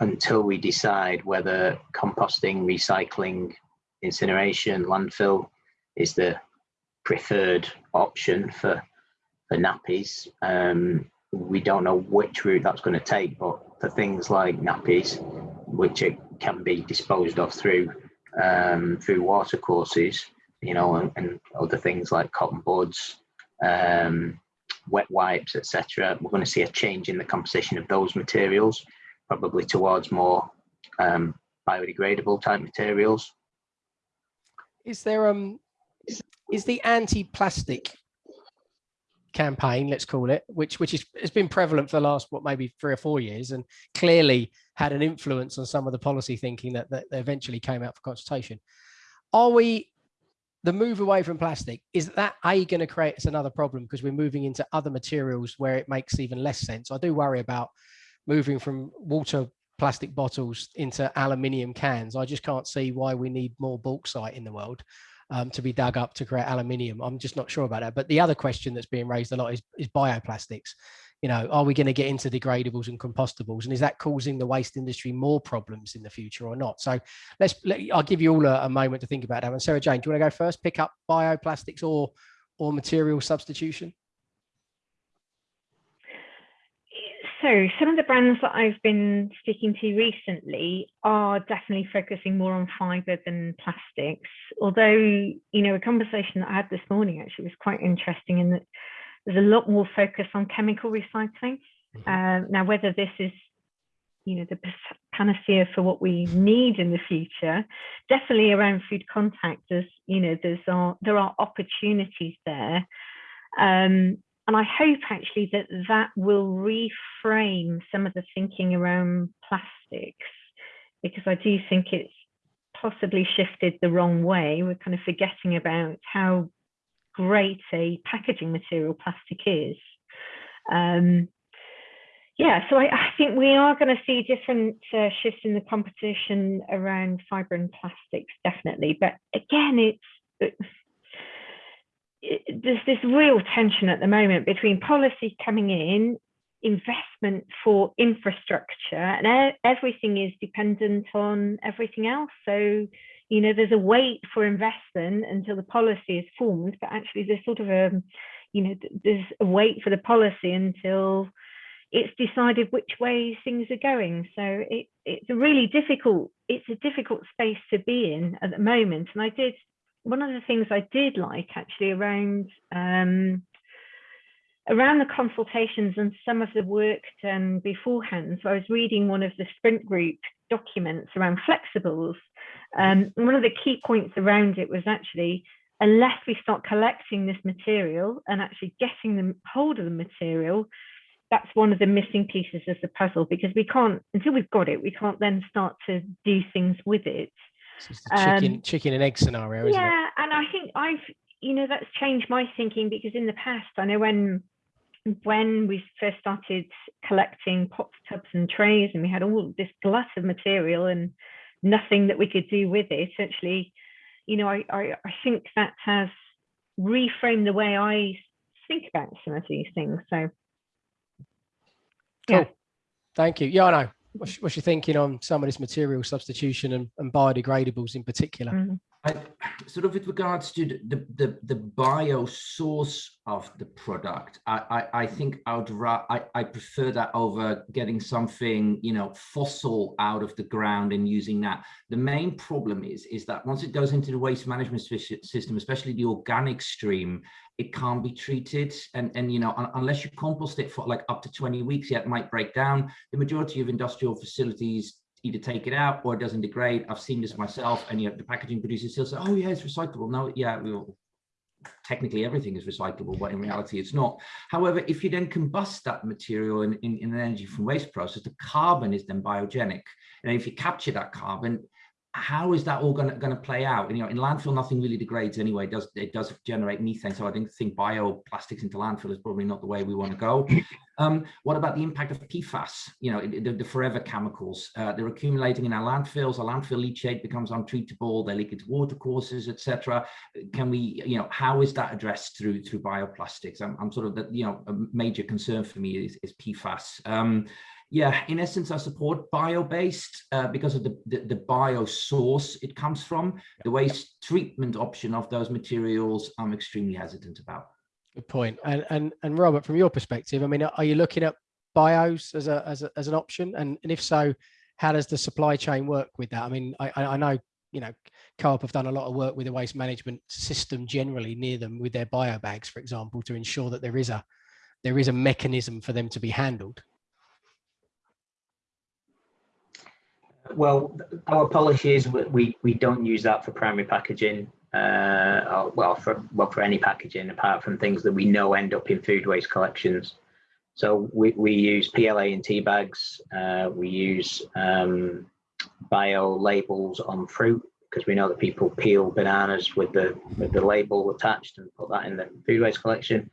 until we decide whether composting, recycling, incineration, landfill is the preferred option for, for nappies, um, we don't know which route that's going to take. But for things like nappies, which it can be disposed of through um, through water courses, you know, and, and other things like cotton buds, um, wet wipes, etc. We're going to see a change in the composition of those materials, probably towards more um, biodegradable type materials. Is there um is the anti-plastic campaign, let's call it, which which is has been prevalent for the last what maybe three or four years, and clearly had an influence on some of the policy thinking that, that eventually came out for consultation. Are we the move away from plastic is that a going to create us another problem because we're moving into other materials where it makes even less sense? I do worry about moving from water plastic bottles into aluminium cans. I just can't see why we need more bauxite in the world um, to be dug up to create aluminium. I'm just not sure about that. But the other question that's being raised a lot is, is bioplastics. You know, are we going to get into degradables and compostables? And is that causing the waste industry more problems in the future or not? So let's, let, I'll give you all a, a moment to think about that. And Sarah Jane, do you want to go first? Pick up bioplastics or, or material substitution? So some of the brands that I've been speaking to recently are definitely focusing more on fiber than plastics. Although, you know, a conversation that I had this morning actually was quite interesting in that there's a lot more focus on chemical recycling. Mm -hmm. uh, now, whether this is, you know, the panacea for what we need in the future, definitely around food contact, there's, you know, there's are, there are opportunities there. Um, and I hope actually that that will reframe some of the thinking around plastics, because I do think it's possibly shifted the wrong way. We're kind of forgetting about how great a packaging material plastic is. Um, yeah, so I, I, think we are going to see different uh, shifts in the competition around fiber and plastics, definitely. But again, it's there's this real tension at the moment between policy coming in, investment for infrastructure, and everything is dependent on everything else. So, you know, there's a wait for investment until the policy is formed, but actually there's sort of a, you know, there's a wait for the policy until it's decided which way things are going. So it, it's a really difficult, it's a difficult space to be in at the moment. And I did one of the things I did like actually around um, around the consultations and some of the work done beforehand. So I was reading one of the sprint group documents around flexibles. Um, one of the key points around it was actually unless we start collecting this material and actually getting hold of the material, that's one of the missing pieces of the puzzle because we can't until we've got it, we can't then start to do things with it. Chicken, um, chicken and egg scenario, isn't it? yeah, and I think I've, you know, that's changed my thinking because in the past, I know when when we first started collecting pots, tubs, and trays, and we had all this glut of material and nothing that we could do with it. Actually, you know, I I, I think that has reframed the way I think about some of these things. So, yeah. Cool. Thank you. Yeah, I know what's, what's your thinking on some of this material substitution and, and biodegradables in particular? Mm. I, sort of with regards to the, the, the bio source of the product, I, I, I think I would I, I prefer that over getting something, you know, fossil out of the ground and using that. The main problem is, is that once it goes into the waste management system, especially the organic stream, it can't be treated and and you know unless you compost it for like up to 20 weeks yeah it might break down the majority of industrial facilities either take it out or it doesn't degrade i've seen this myself and you know the packaging producers still say oh yeah it's recyclable no yeah we will technically everything is recyclable, but in reality it's not. However, if you then combust that material in, in, in an energy from waste process, the carbon is then biogenic. And if you capture that carbon, how is that all going to play out? And, you know, in landfill, nothing really degrades anyway. It does it does generate methane? So I think think bioplastics into landfill is probably not the way we want to go. [COUGHS] Um, what about the impact of PFAS? You know, the, the forever chemicals. Uh, they're accumulating in our landfills. Our landfill leachate becomes untreatable. They leak into watercourses, etc. Can we, you know, how is that addressed through through bioplastics? I'm, I'm sort of the, you know, a major concern for me is, is PFAS. Um, yeah, in essence, I support bio-based uh, because of the, the, the, bio source it comes from. The waste treatment option of those materials, I'm extremely hesitant about. Good point. And, and, and Robert, from your perspective, I mean, are you looking at bios as, a, as, a, as an option? And, and if so, how does the supply chain work with that? I mean, I, I know, you know, Co-op have done a lot of work with the waste management system generally near them with their bio bags, for example, to ensure that there is a there is a mechanism for them to be handled. Well, our policy is we, we don't use that for primary packaging. Uh, well, for well for any packaging apart from things that we know end up in food waste collections. So we, we use PLA in tea bags. Uh, we use um, bio labels on fruit because we know that people peel bananas with the with the label attached and put that in the food waste collection.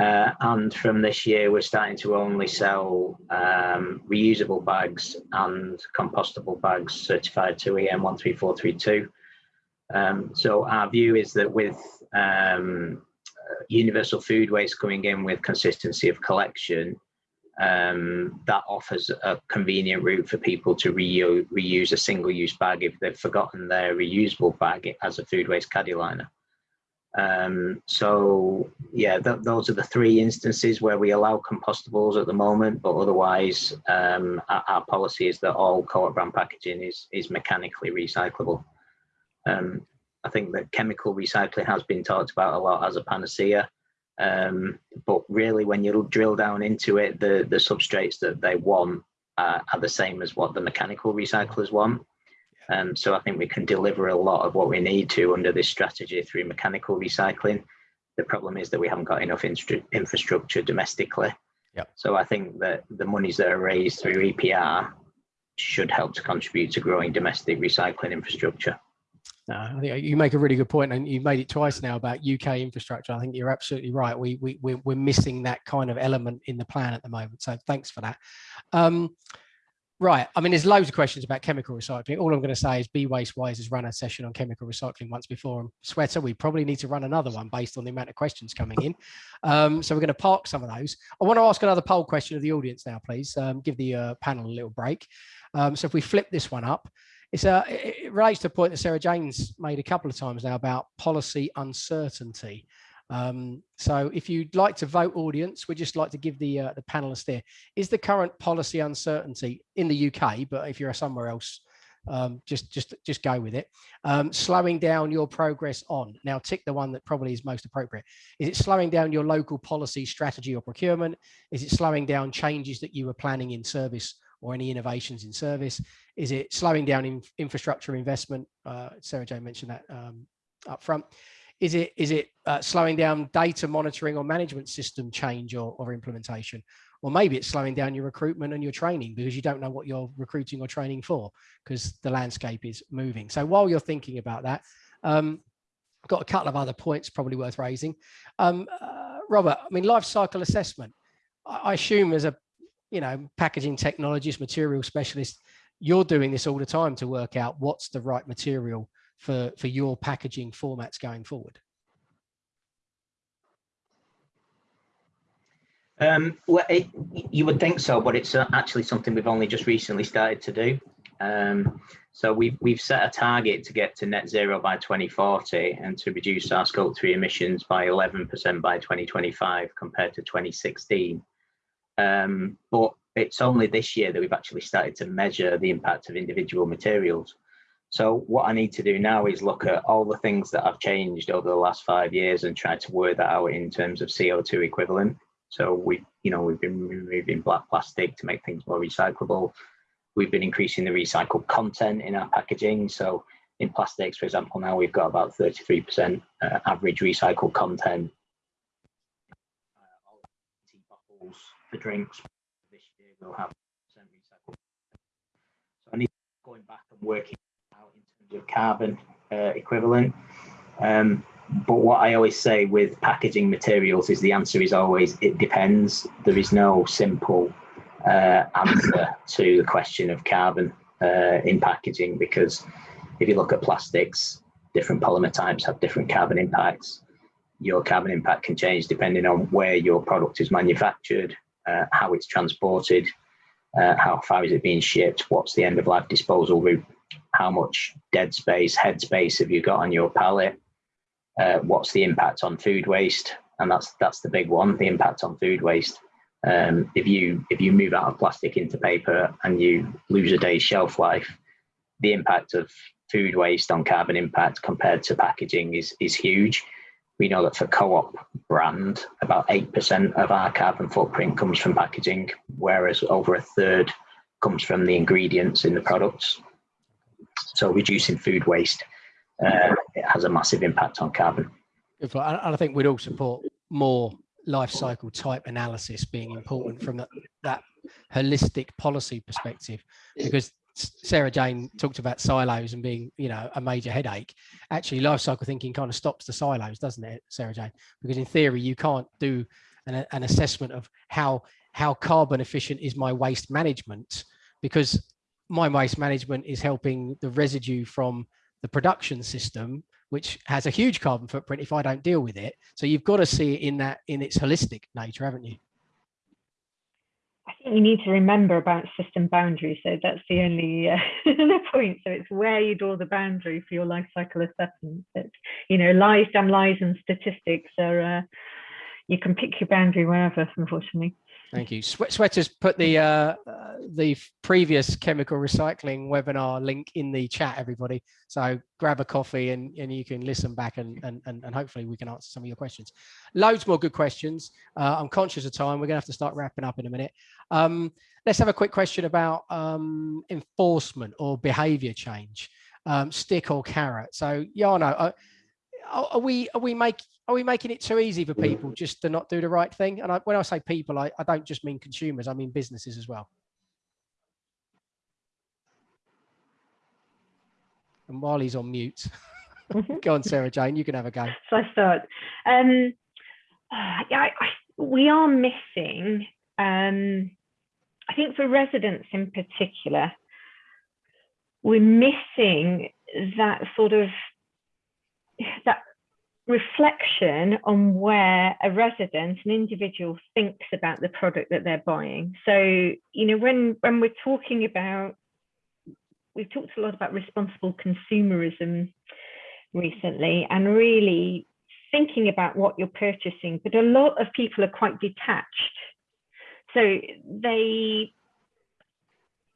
Uh, and from this year, we're starting to only sell um, reusable bags and compostable bags certified to EN 13432. Um, so our view is that with um, universal food waste coming in with consistency of collection, um, that offers a convenient route for people to reuse, reuse a single-use bag if they've forgotten their reusable bag as a food waste caddy liner. Um, so yeah, th those are the three instances where we allow compostables at the moment, but otherwise um, our, our, policy is that all co-op brand packaging is, is mechanically recyclable. Um, I think that chemical recycling has been talked about a lot as a panacea, um, but really when you drill down into it, the, the substrates that they want uh, are the same as what the mechanical recyclers want. Um, so I think we can deliver a lot of what we need to under this strategy through mechanical recycling. The problem is that we haven't got enough infrastructure domestically. Yep. So I think that the monies that are raised through EPR should help to contribute to growing domestic recycling infrastructure. No, I think you make a really good point, and you've made it twice now about UK infrastructure. I think you're absolutely right. We we we're, we're missing that kind of element in the plan at the moment. So thanks for that. Um, Right. I mean, there's loads of questions about chemical recycling. All I'm going to say is Be Waste Wise has run a session on chemical recycling once before. And Shweta, we probably need to run another one based on the amount of questions coming in. Um, so we're going to park some of those. I want to ask another poll question of the audience now, please. Um, give the uh, panel a little break. Um, so if we flip this one up, it's a, it relates to a point that Sarah Jane's made a couple of times now about policy uncertainty. Um, so if you'd like to vote audience, we'd just like to give the, uh, the panelists there. Is the current policy uncertainty in the UK, but if you're somewhere else, um, just just just go with it. Um, slowing down your progress on. Now tick the one that probably is most appropriate. Is it slowing down your local policy, strategy or procurement? Is it slowing down changes that you were planning in service or any innovations in service? Is it slowing down in infrastructure investment? Uh, Sarah Jane mentioned that um, up front. Is it is it uh, slowing down data monitoring or management system change or, or implementation? Or maybe it's slowing down your recruitment and your training because you don't know what you're recruiting or training for because the landscape is moving. So while you're thinking about that, um, got a couple of other points probably worth raising. Um, uh, Robert, I mean, life cycle assessment. I, I assume as a, you know, packaging technologist, material specialist, you're doing this all the time to work out what's the right material for, for your packaging formats going forward? Um, well, it, you would think so, but it's uh, actually something we've only just recently started to do. Um, so we've, we've set a target to get to net zero by 2040 and to reduce our scope three emissions by 11% by 2025 compared to 2016. Um, but it's only this year that we've actually started to measure the impact of individual materials. So what I need to do now is look at all the things that I've changed over the last five years and try to work that out in terms of CO2 equivalent. So we, you know, we've been removing black plastic to make things more recyclable. We've been increasing the recycled content in our packaging. So in plastics, for example, now we've got about 33% uh, average recycled content. Uh, bottles for drinks this year we'll have percent recycled. So I need going back and working of carbon uh, equivalent. Um, but what I always say with packaging materials is the answer is always it depends. There is no simple uh, answer to the question of carbon uh, in packaging because if you look at plastics, different polymer types have different carbon impacts. Your carbon impact can change depending on where your product is manufactured, uh, how it's transported, uh, how far is it being shipped, what's the end of life disposal route, how much dead space, head space have you got on your pallet, uh, what's the impact on food waste, and that's that's the big one, the impact on food waste. Um, if you if you move out of plastic into paper and you lose a day's shelf life, the impact of food waste on carbon impact compared to packaging is is huge. We know that for co-op brand, about 8% of our carbon footprint comes from packaging, whereas over a third comes from the ingredients in the products. So reducing food waste uh, it has a massive impact on carbon. And I think we'd all support more life cycle type analysis being important from that, that holistic policy perspective, because Sarah Jane talked about silos and being, you know, a major headache. Actually, life cycle thinking kind of stops the silos, doesn't it, Sarah Jane? Because in theory, you can't do an, an assessment of how how carbon efficient is my waste management, because my waste management is helping the residue from the production system, which has a huge carbon footprint if I don't deal with it. So you've got to see it in that in its holistic nature, haven't you? I think you need to remember about system boundaries. So that's the only uh, [LAUGHS] the point. So it's where you draw the boundary for your life cycle assessment. That you know, lies, damn lies, and statistics are. Uh, you can pick your boundary wherever, unfortunately. Thank you. Shweta's put the uh, uh, the previous chemical recycling webinar link in the chat, everybody. So grab a coffee and, and you can listen back and, and, and hopefully we can answer some of your questions. Loads more good questions. Uh, I'm conscious of time. We're going to have to start wrapping up in a minute. Um, let's have a quick question about um, enforcement or behavior change, um, stick or carrot. So Jarno, uh, are we are we make are we making it too easy for people just to not do the right thing? And I, when I say people, I, I don't just mean consumers, I mean businesses as well. And while he's on mute, [LAUGHS] go on, Sarah Jane, you can have a go. So I start. Um, yeah, I, I, we are missing, um, I think for residents in particular, we're missing that sort of that reflection on where a resident, an individual thinks about the product that they're buying. So, you know, when, when we're talking about, we've talked a lot about responsible consumerism recently and really thinking about what you're purchasing, but a lot of people are quite detached. So they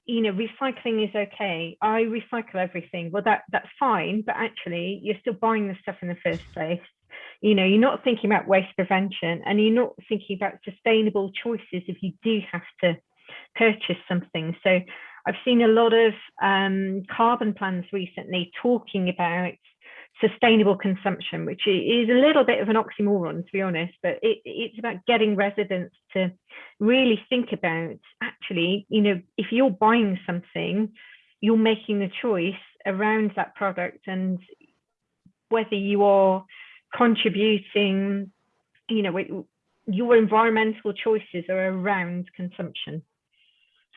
you know, recycling is okay. I recycle everything. Well, that that's fine, but actually, you're still buying the stuff in the first place. You know, you're not thinking about waste prevention, and you're not thinking about sustainable choices if you do have to purchase something. So, I've seen a lot of um, carbon plans recently talking about sustainable consumption, which is a little bit of an oxymoron, to be honest, but it, it's about getting residents to really think about actually, you know, if you're buying something, you're making the choice around that product and whether you are contributing, you know, your environmental choices are around consumption.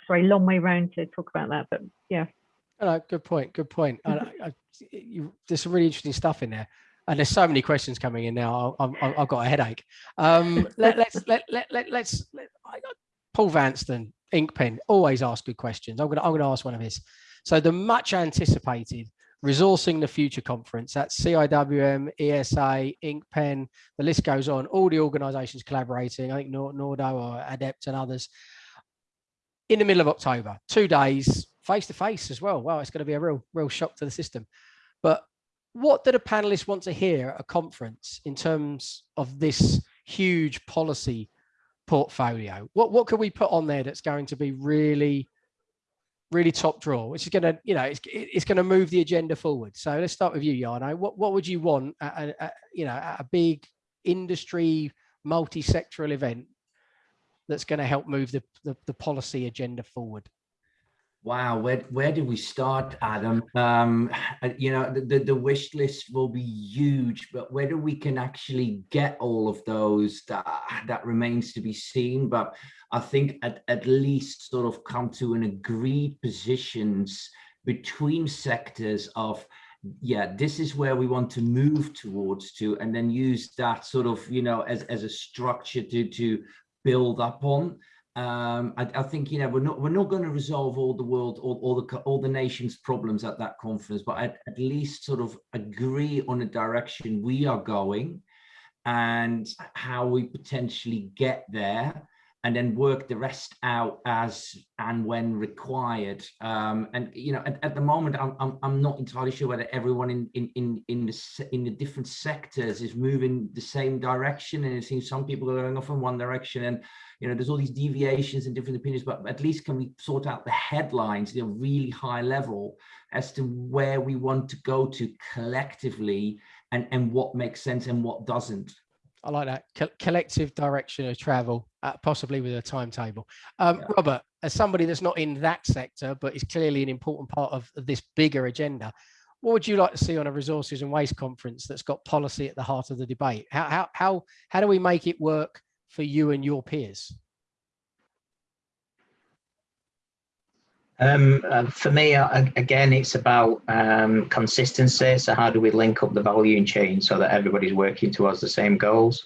Sorry, long way round to talk about that, but yeah. No, good point. Good point. I, I, you, there's some really interesting stuff in there, and there's so many questions coming in now. I, have got a headache. Um, [LAUGHS] let, us let let let let's let, Paul Vanston, INCPEN, always ask good questions. I'm gonna I'm gonna ask one of his. So the much anticipated resourcing the future conference that's CIWM, ESA, INCPEN, the list goes on. All the organisations collaborating. I think NAWDO or Adept and others in the middle of October. Two days, face to face as well. Wow, it's going to be a real, real shock to the system. But what do the panelists want to hear at a conference in terms of this huge policy portfolio? What what can we put on there that's going to be really really top draw, which is going to, you know, it's, it's going to move the agenda forward. So let's start with you, Jarno. What, what would you want, at, at, you know, at a big industry multi-sectoral event that's going to help move the, the, the policy agenda forward? Wow, where where do we start, Adam? Um, you know, the, the, the wish list will be huge, but whether we can actually get all of those, that, that remains to be seen. But I think at, at least sort of come to an agreed positions between sectors of, yeah, this is where we want to move towards to, and then use that sort of, you know, as, as a structure to, to build up on um, I, I, think you know we're not we're not going to resolve all the world all, all the all the nation's problems at that conference, but at, at least sort of agree on the direction we are going and how we potentially get there and then work the rest out as and when required. Um, and you know at, at the moment I'm, I'm, I'm not entirely sure whether everyone in in in in the in the different sectors is moving the same direction and it seems some people are going off in one direction and you know there's all these deviations and different opinions but at least can we sort out the headlines the really high level as to where we want to go to collectively and and what makes sense and what doesn't I like that Co collective direction of travel, uh, possibly with a timetable. Um, yeah. Robert, as somebody that's not in that sector, but is clearly an important part of this bigger agenda, what would you like to see on a resources and waste conference that's got policy at the heart of the debate? How, how, how, how do we make it work for you and your peers? Um, uh, for me, uh, again, it's about um, consistency. So how do we link up the value chain so that everybody's working towards the same goals?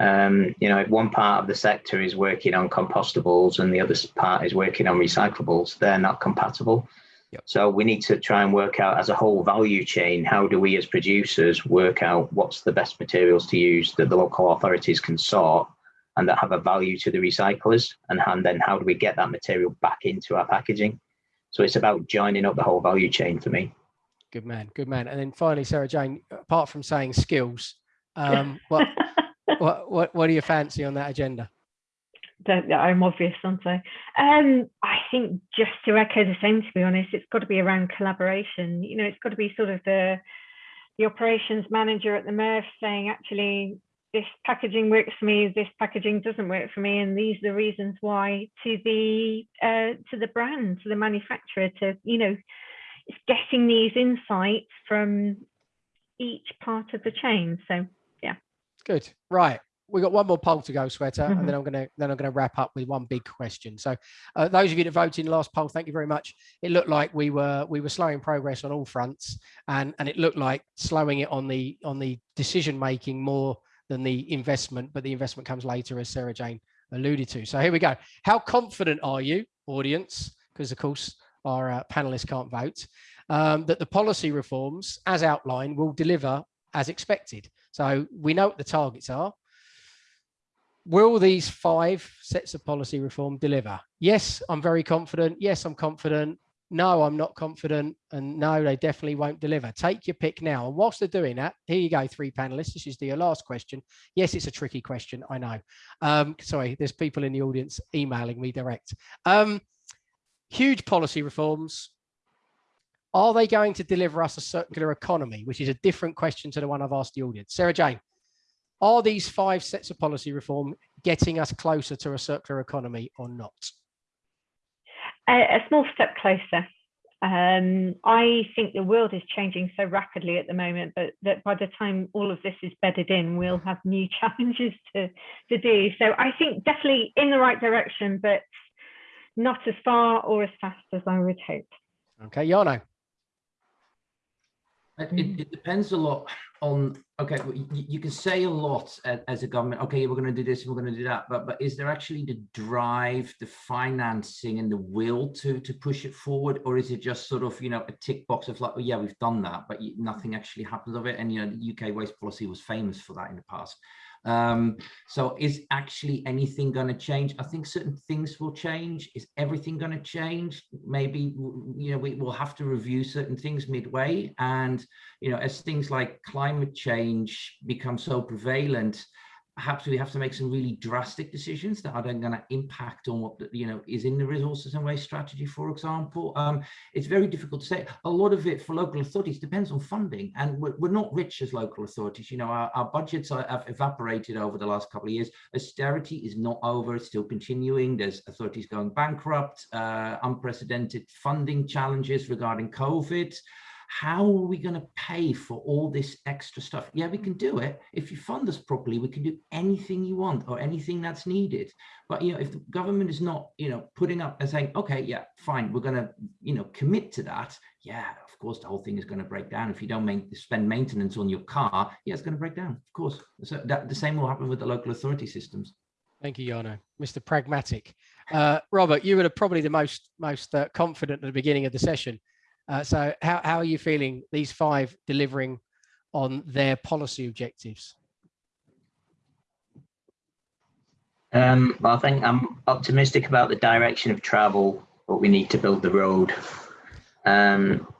Um, you know, if one part of the sector is working on compostables and the other part is working on recyclables, they're not compatible. Yep. So we need to try and work out as a whole value chain, how do we as producers work out what's the best materials to use that the local authorities can sort and that have a value to the recyclers and, and then how do we get that material back into our packaging so it's about joining up the whole value chain for me good man good man and then finally sarah jane apart from saying skills um, [LAUGHS] what, what what what do you fancy on that agenda I'm obvious, aren't I? Um, I think just to echo the same, to be honest, it's got to be around collaboration. You know, it's got to be sort of the the operations manager at the MRF saying, actually, this packaging works for me, this packaging doesn't work for me, and these are the reasons why to the uh, to the brand, to the manufacturer, to you know, it's getting these insights from each part of the chain. So yeah. Good. Right. We got one more poll to go, Shweta, mm -hmm. and then I'm gonna then I'm gonna wrap up with one big question. So, uh, those of you that voted in the last poll, thank you very much. It looked like we were we were slowing progress on all fronts, and and it looked like slowing it on the on the decision making more than the investment, but the investment comes later, as Sarah Jane alluded to. So here we go. How confident are you, audience? Because of course our uh, panelists can't vote, um, that the policy reforms, as outlined, will deliver as expected. So we know what the targets are. Will these five sets of policy reform deliver? Yes, I'm very confident. Yes, I'm confident no, I'm not confident, and no, they definitely won't deliver. Take your pick now. And whilst they're doing that, here you go, three panelists. This is your last question. Yes, it's a tricky question, I know. Um, sorry, there's people in the audience emailing me direct. Um, huge policy reforms. Are they going to deliver us a circular economy, which is a different question to the one I've asked the audience? Sarah Jane, are these five sets of policy reform getting us closer to a circular economy or not? A, a small step closer. Um, I think the world is changing so rapidly at the moment, but that by the time all of this is bedded in, we'll have new [LAUGHS] challenges to, to do. So I think definitely in the right direction, but not as far or as fast as I would hope. Okay, Jarno. It, mm. it depends a lot on okay you, you, can say a lot as a government okay we're going to do this and we're going to do that but but is there actually the drive the financing and the will to to push it forward? Or is it just sort of you know a tick box of like oh yeah we've done that but nothing actually happens of it and you know the uk waste policy was famous for that in the past um, so is actually anything going to change? I think certain things will change. Is everything going to change? Maybe, you know, we will have to review certain things midway. And, you know, as things like climate change become so prevalent, perhaps we have to make some really drastic decisions that are then going to impact on what you know is in the resources and waste strategy for example. Um, it's very difficult to say. A lot of it for local authorities depends on funding and we're, we're not rich as local authorities. You know our, our budgets are, have evaporated over the last couple of years. Austerity is not over. It's still continuing. There's authorities going bankrupt uh, unprecedented funding challenges regarding covid how are we going to pay for all this extra stuff yeah we can do it if you fund us properly we can do anything you want or anything that's needed but you know if the government is not you know putting up and saying okay yeah fine we're going to you know commit to that yeah of course the whole thing is going to break down if you don't make, spend maintenance on your car yeah it's going to break down of course so that the same will happen with the local authority systems Thank you, Jarno. Mr. Pragmatic. Uh, Robert, you were probably the most most uh, confident at the beginning of the session. Uh, so how, how are you feeling these five delivering on their policy objectives? Um, well, I think I'm optimistic about the direction of travel, but we need to build the road. Um,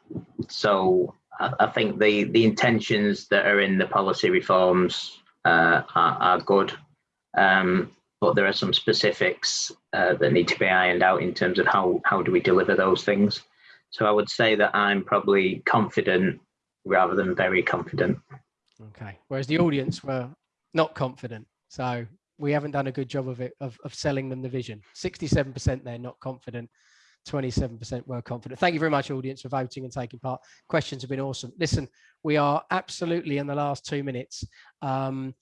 so I, I, think the, the intentions that are in the policy reforms uh, are, are, good, um, but there are some specifics uh, that need to be ironed out in terms of how, how do we deliver those things. So I would say that I'm probably confident rather than very confident. Okay. Whereas the audience were not confident. So we haven't done a good job of it, of, of selling them the vision. 67% they're not confident. 27% were confident. Thank you very much, audience, for voting and taking part. Questions have been awesome. Listen, we are absolutely in the last two minutes. Um,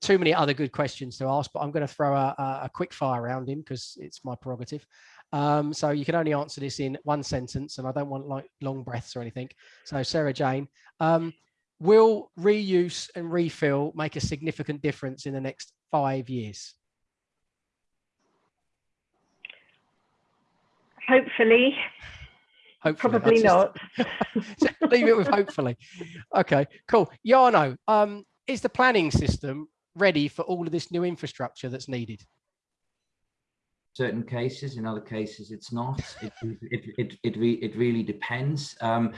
too many other good questions to ask, but I'm going to throw a, a quick fire around him because it's my prerogative. Um, so you can only answer this in one sentence, and I don't want like long breaths or anything. So Sarah Jane, um, will reuse and refill make a significant difference in the next five years? Hopefully. Hopefully. Probably not. [LAUGHS] leave it with hopefully. Okay, cool. Jarno, um, is the planning system ready for all of this new infrastructure that's needed? Certain cases in other cases it's not. It it it, it, re, it really depends. Um,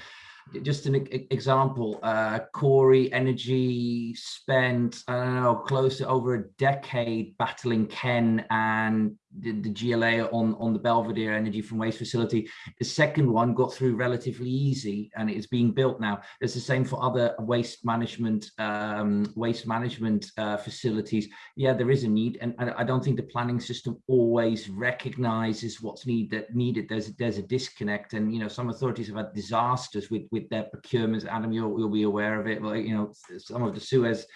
just an example uh, Cory Energy spent I don't know close to over a decade battling Ken and the, the GLA on, on the Belvedere energy from waste facility. The second one got through relatively easy and it's being built now. It's the same for other waste management um, waste management uh, facilities. Yeah, there is a need and, and, I don't think the planning system always recognizes what's need, that needed. There's, there's a disconnect and, you know, some authorities have had disasters with, with their procurements. Adam, you'll, you'll be aware of it. Like, you know, some of the Suez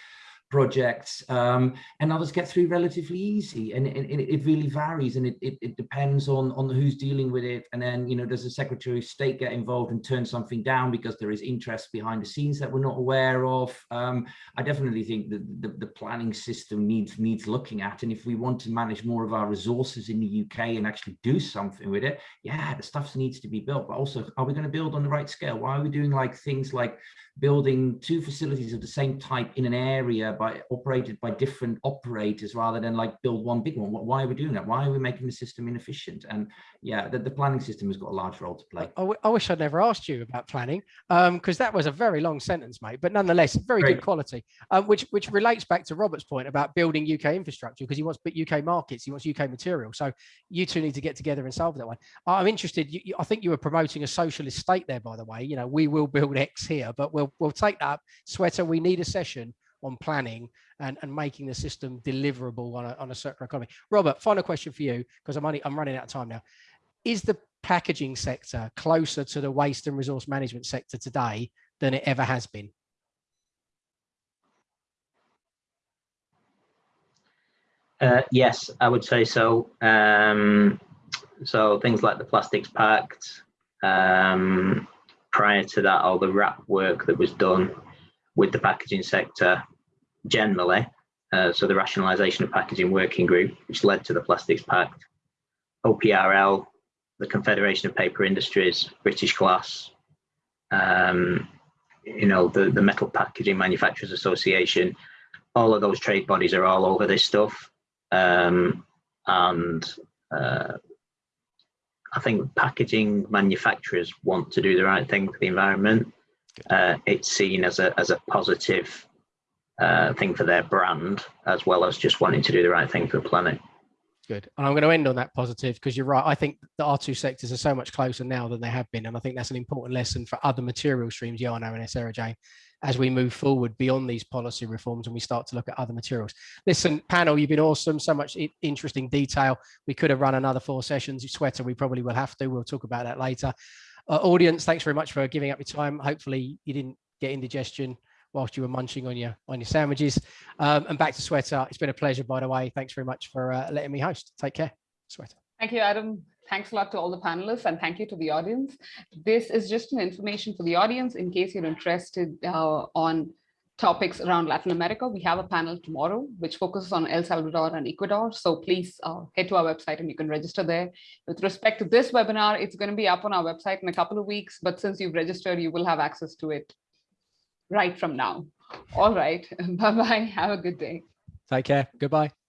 projects um, and others get through relatively easy and, it really varies and it, it, it, depends on on who's dealing with it and then you know does the secretary of state get involved and turn something down because there is interest behind the scenes that we're not aware of? Um, i definitely think that the, the planning system needs needs looking at and if we want to manage more of our resources in the uk and actually do something with it yeah the stuff needs to be built but also are we going to build on the right scale? Why are we doing like things like building two facilities of the same type in an area by operated by different operators rather than like build one big one. Why are we doing that? Why are we making the system inefficient? And yeah, the, the planning system has got a large role to play. I, I wish I'd never asked you about planning because um, that was a very long sentence, mate, but nonetheless, very Great. good quality, um, which, which relates back to Robert's point about building UK infrastructure because he wants UK markets, he wants UK material. So you two need to get together and solve that one. I'm interested, you, you, I think you were promoting a socialist state there, by the way, you know, we will build X here, but we'll, we'll take that. Shweta, we need a session on planning and, and making the system deliverable on a, on a circular economy. Robert, final question for you, because I'm only I'm running out of time now. Is the packaging sector closer to the waste and resource management sector today than it ever has been? Uh, yes, I would say so. Um, so things like the Plastics Pact, um, prior to that, all the WRAP work that was done with the packaging sector generally, uh, so the Rationalisation of Packaging Working Group, which led to the Plastics Pact, OPRL, the Confederation of Paper Industries, British Glass, um, you know, the, the Metal Packaging Manufacturers Association, all of those trade bodies are all over this stuff. Um, and uh, I think packaging manufacturers want to do the right thing for the environment. Uh, it's seen as a, as a positive uh, thing for their brand, as well as just wanting to do the right thing for the planet. Good. And I'm going to end on that positive because you're right. I think our two sectors are so much closer now than they have been. And I think that's an important lesson for other material streams, Jarno and Sarah Jane, as we move forward beyond these policy reforms and we start to look at other materials. Listen, panel, you've been awesome. So much interesting detail. We could have run another four sessions. Shweta, we probably will have to. We'll talk about that later. Uh, audience, thanks very much for giving up your time. Hopefully you didn't get indigestion whilst you were munching on your on your sandwiches. Um, and back to Shweta. It's been a pleasure, by the way. Thanks very much for uh, letting me host. Take care, Shweta. Thank you, Adam. Thanks a lot to all the panelists and thank you to the audience. This is just an information for the audience in case you're interested uh, on topics around Latin America. We have a panel tomorrow which focuses on El Salvador and Ecuador. So please uh, head to our website and you can register there. With respect to this webinar, it's going to be up on our website in a couple of weeks, but since you've registered, you will have access to it right from now. All right. [LAUGHS] Bye-bye. Have a good day. Take care. Goodbye.